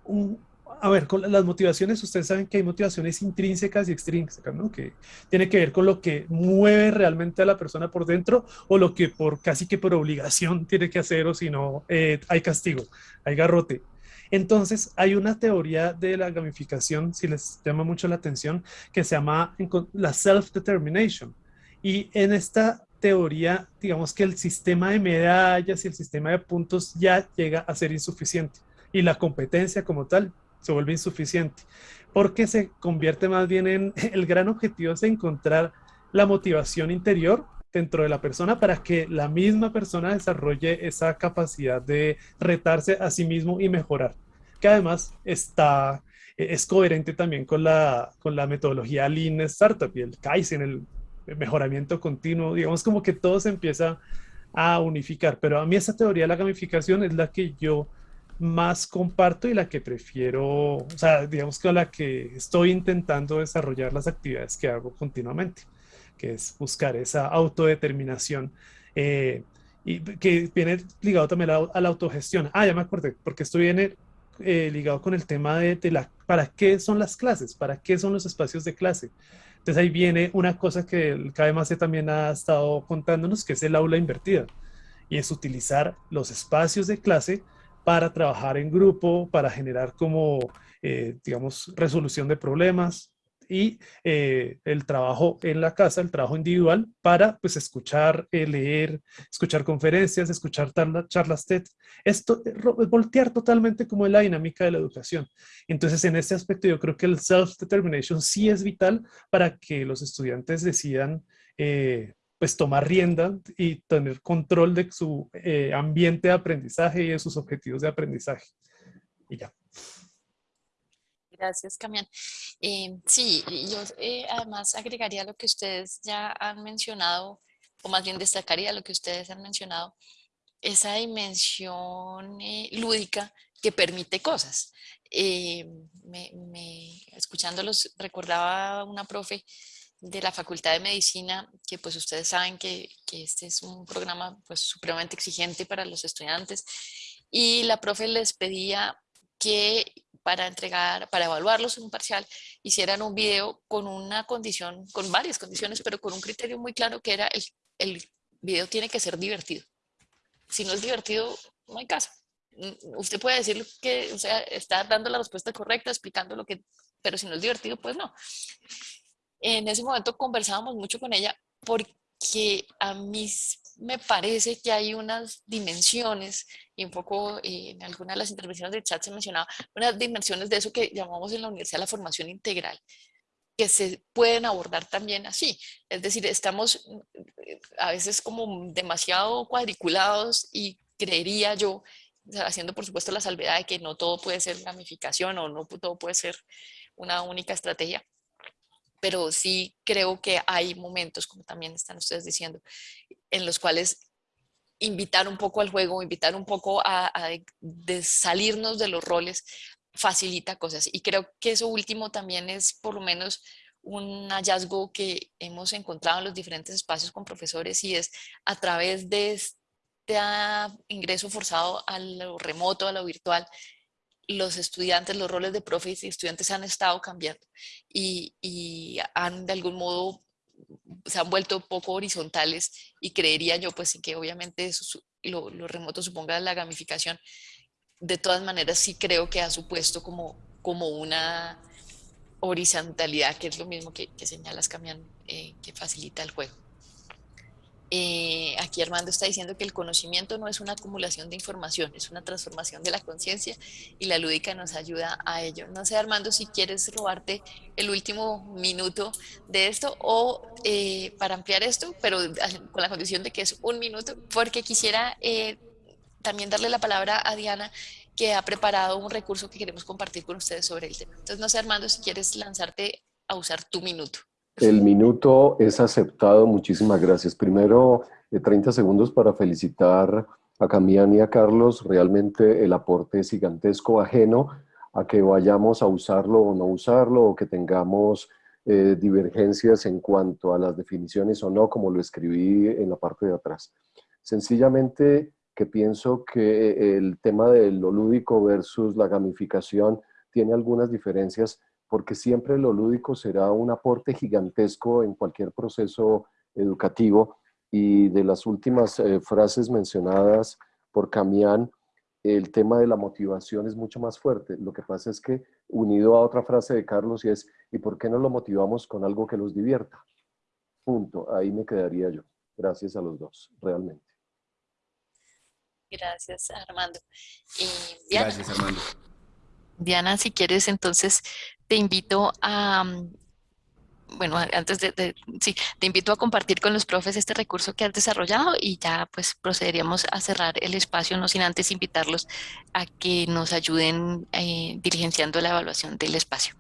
A: un, a ver, con las motivaciones, ustedes saben que hay motivaciones intrínsecas y extrínsecas, ¿no? Que tiene que ver con lo que mueve realmente a la persona por dentro o lo que por casi que por obligación tiene que hacer o si no, eh, hay castigo, hay garrote. Entonces, hay una teoría de la gamificación, si les llama mucho la atención, que se llama la self-determination. Y en esta teoría, digamos que el sistema de medallas y el sistema de puntos ya llega a ser insuficiente. Y la competencia como tal se vuelve insuficiente, porque se convierte más bien en el gran objetivo es encontrar la motivación interior dentro de la persona para que la misma persona desarrolle esa capacidad de retarse a sí mismo y mejorar, que además está, es coherente también con la, con la metodología Lean Startup y el Kaizen, el mejoramiento continuo, digamos como que todo se empieza a unificar, pero a mí esa teoría de la gamificación es la que yo más comparto y la que prefiero, o sea, digamos que la que estoy intentando desarrollar las actividades que hago continuamente, que es buscar esa autodeterminación eh, y que viene ligado también a, la autogestión. Ah, ya me acordé, porque esto viene eh, ligado con el tema de, de, la, para qué son las clases, para qué son los espacios de clase. Entonces ahí viene una cosa que el KMAC también ha estado contándonos, que es el aula invertida, y es utilizar los espacios de clase para trabajar en grupo, para generar como, eh, digamos, resolución de problemas y eh, el trabajo en la casa, el trabajo individual para pues escuchar, eh, leer, escuchar conferencias, escuchar charlas TED. Esto, voltear totalmente como la dinámica de la educación. Entonces, en este aspecto yo creo que el self-determination sí es vital para que los estudiantes decidan pues tomar rienda y tener control de su eh, ambiente de aprendizaje y de sus objetivos de aprendizaje. Y ya.
B: Gracias, Camián. Eh, sí, yo eh, además agregaría lo que ustedes ya han mencionado, o más bien destacaría lo que ustedes han mencionado, esa dimensión lúdica que permite cosas. Me, me, escuchándolos, recordaba una profe de la Facultad de Medicina, que pues ustedes saben que, que, este es un programa pues supremamente exigente para los estudiantes y la profe les pedía que para entregar, para evaluarlos en un parcial, hicieran un video con una condición, con varias condiciones, pero con un criterio muy claro que era el, el video tiene que ser divertido. Si no es divertido, no hay caso. Mm, usted puede decir que o sea, está dando la respuesta correcta, explicando lo que, pero si no es divertido, pues no en ese momento conversábamos mucho con ella porque a mí me parece que hay unas dimensiones, y un poco eh, en algunas de las intervenciones del chat se mencionaba, unas dimensiones de eso que llamamos en la universidad la formación integral, que se pueden abordar también así. Es decir, estamos a veces como demasiado cuadriculados y creería yo, haciendo por supuesto la salvedad de que no todo puede ser gamificación o no todo puede ser una única estrategia, pero sí creo que hay momentos, como también están ustedes diciendo, en los cuales invitar un poco al juego, invitar un poco a, salirnos de los roles, facilita cosas. Y creo que eso último también es por lo menos un hallazgo que hemos encontrado en los diferentes espacios con profesores y es a través de este ingreso forzado a lo remoto, a lo virtual, los estudiantes, los roles de profes y estudiantes han estado cambiando y, han de algún modo se han vuelto poco horizontales y creería yo pues que obviamente eso, lo, remoto suponga la gamificación. De todas maneras sí creo que ha supuesto como, como una horizontalidad que es lo mismo que, señalas Camián, eh, que facilita el juego. Eh, aquí Armando está diciendo que el conocimiento no es una acumulación de información, es una transformación de la conciencia y la lúdica nos ayuda a ello. No sé Armando si quieres robarte el último minuto de esto o eh, para ampliar esto, pero con la condición de que es un minuto, porque quisiera eh, también darle la palabra a Diana, que ha preparado un recurso que queremos compartir con ustedes sobre el tema. Entonces, no sé, Armando, si quieres lanzarte a usar tu minuto.
G: El minuto es aceptado. Muchísimas gracias. Primero, 30 eh, segundos para felicitar a Camián y a Carlos. Realmente el aporte es gigantesco, ajeno a que vayamos a usarlo o no usarlo, o que tengamos eh, divergencias en cuanto a las definiciones o no, como lo escribí en la parte de atrás. Sencillamente que pienso que el tema de lo lúdico versus la gamificación tiene algunas diferencias porque siempre lo lúdico será un aporte gigantesco en cualquier proceso educativo y de las últimas eh, frases mencionadas por Camián, el tema de la motivación es mucho más fuerte. Lo que pasa es que, unido a otra frase de Carlos, y es, ¿y por qué no lo motivamos con algo que los divierta? Punto. Ahí me quedaría yo. Gracias a los dos, realmente.
B: Gracias, Armando.
C: Gracias, Armando.
B: Diana, si quieres, entonces te invito a, mm, bueno, antes de, sí, te invito a compartir con los profes este recurso que has desarrollado y ya pues procederíamos a cerrar el espacio, no sin antes invitarlos a que nos ayuden eh, diligenciando la evaluación del espacio.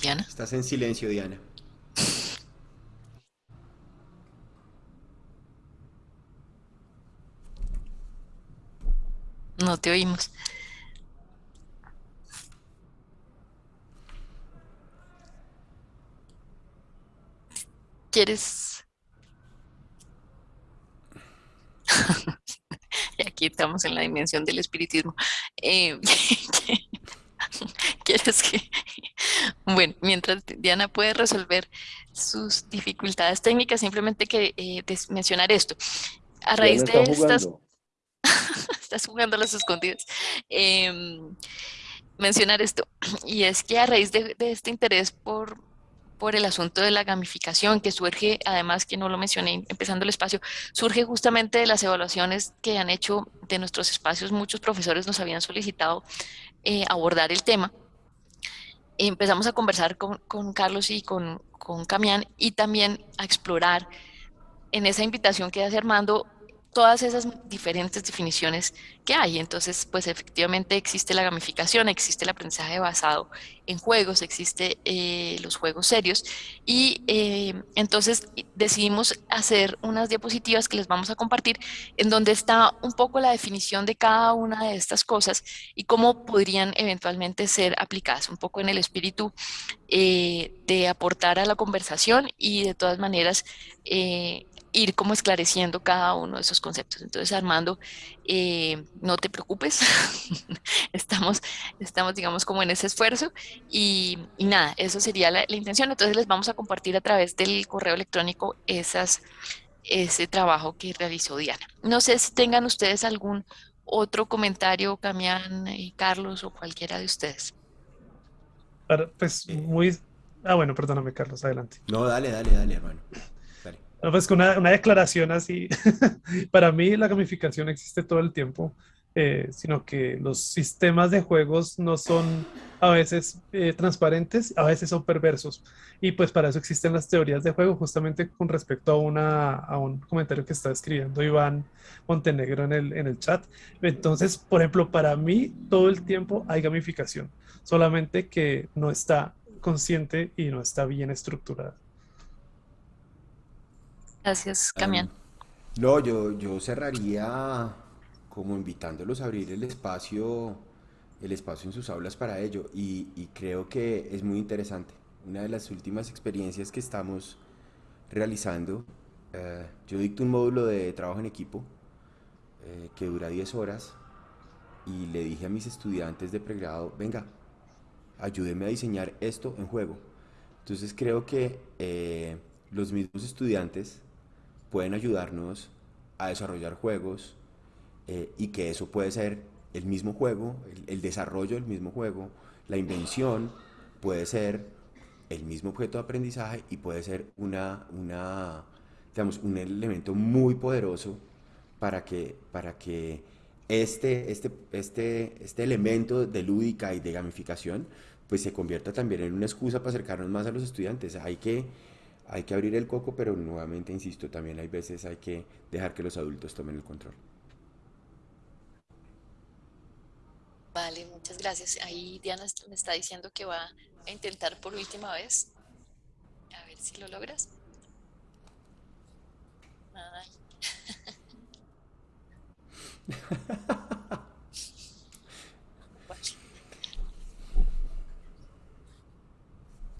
B: Diana.
C: Estás en silencio, Diana.
B: No te oímos. ¿Quieres? y aquí estamos en la dimensión del espiritismo. Eh, ¿Quieres que...? Bueno, mientras Diana puede resolver sus dificultades técnicas, simplemente que eh, mencionar esto. A raíz de estas estás jugando a las escondidas. Em, mencionar esto, y es que a raíz de, este interés por, por el asunto de la gamificación que surge, además que no lo mencioné empezando el espacio, surge justamente de las evaluaciones que han hecho de nuestros espacios, muchos profesores nos habían solicitado eh, abordar el tema. Empezamos a conversar con, con Carlos y con, con Camián y también a explorar en esa invitación que hace Armando todas esas diferentes definiciones que hay. Entonces, pues efectivamente existe la gamificación, existe el aprendizaje basado en juegos, existe eh, los juegos serios y eh, entonces decidimos hacer unas diapositivas que les vamos a compartir en donde está un poco la definición de cada una de estas cosas y cómo podrían eventualmente ser aplicadas, un poco en el espíritu eh, de aportar a la conversación y de todas maneras ir como esclareciendo cada uno de esos conceptos. Entonces, Armando, eh, no te preocupes, estamos, estamos, digamos, como en ese esfuerzo y, nada, eso sería la, intención. Entonces, les vamos a compartir a través del correo electrónico esas, ese trabajo que realizó Diana. No sé si tengan ustedes algún otro comentario, Camián, y Carlos o cualquiera de ustedes.
A: Pues muy... Ah, bueno, perdóname, Carlos, adelante.
C: No, dale, dale, dale, hermano.
A: Pues con una, una, declaración así, para mí la gamificación existe todo el tiempo, eh, sino que los sistemas de juegos no son a veces eh, transparentes, a veces son perversos. Y pues para eso existen las teorías de juego, justamente con respecto a un comentario que está escribiendo Iván Montenegro en el, en el chat. Entonces, por ejemplo, para mí todo el tiempo hay gamificación, solamente que no está consciente y no está bien estructurada.
B: Gracias, Camián.
C: no, yo, yo cerraría como invitándolos a abrir el espacio, el espacio en sus aulas para ello y, creo que es muy interesante. Una de las últimas experiencias que estamos realizando, eh, yo dicto un módulo de trabajo en equipo eh, que dura 10 horas y le dije a mis estudiantes de pregrado, venga, ayúdenme a diseñar esto en juego. Entonces creo que eh, los mismos estudiantes pueden ayudarnos a desarrollar juegos eh, y que eso puede ser el mismo juego, el, desarrollo del mismo juego, la invención puede ser el mismo objeto de aprendizaje y puede ser una, una, digamos, un elemento muy poderoso para que, para que este, este, este, este elemento de lúdica y de gamificación pues se convierta también en una excusa para acercarnos más a los estudiantes. Hay que hay que abrir el coco, pero nuevamente insisto, también hay veces hay que dejar que los adultos tomen el control.
B: Vale, muchas gracias. Ahí Diana me está diciendo que va a intentar por última vez. A ver si lo logras.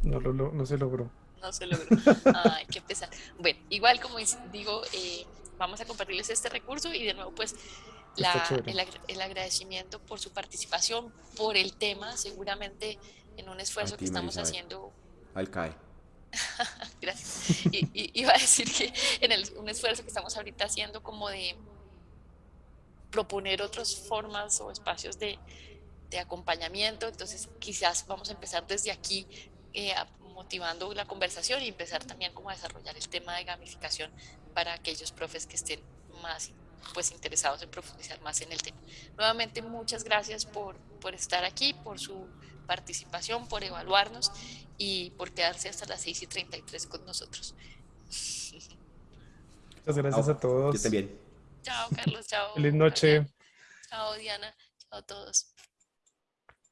A: No, no se logró.
B: No se logró. Ay, qué pesar. Bueno, igual como digo, eh, vamos a compartirles este recurso y de nuevo pues el, agradecimiento por su participación, por el tema, seguramente en un esfuerzo que estamos haciendo.
C: Al CAE.
B: Gracias. Y, iba a decir que en el, un esfuerzo que estamos ahorita haciendo como de proponer otras formas o espacios de, de acompañamiento, entonces quizás vamos a empezar desde aquí eh, motivando la conversación y empezar también como a desarrollar el tema de gamificación para aquellos profes que estén más pues interesados en profundizar más en el tema. Nuevamente muchas gracias por, por estar aquí, por su participación, por evaluarnos y por quedarse hasta las 6 y 33 con nosotros.
A: Muchas gracias a todos.
C: Yo también.
B: Chao, Carlos. Chao.
A: Feliz noche.
B: Chao, Diana. Chao a todos.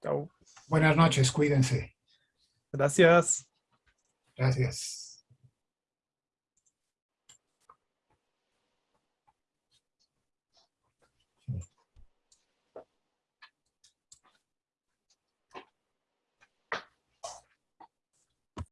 A: Chao.
H: Buenas noches, cuídense.
A: Gracias.
H: Gracias.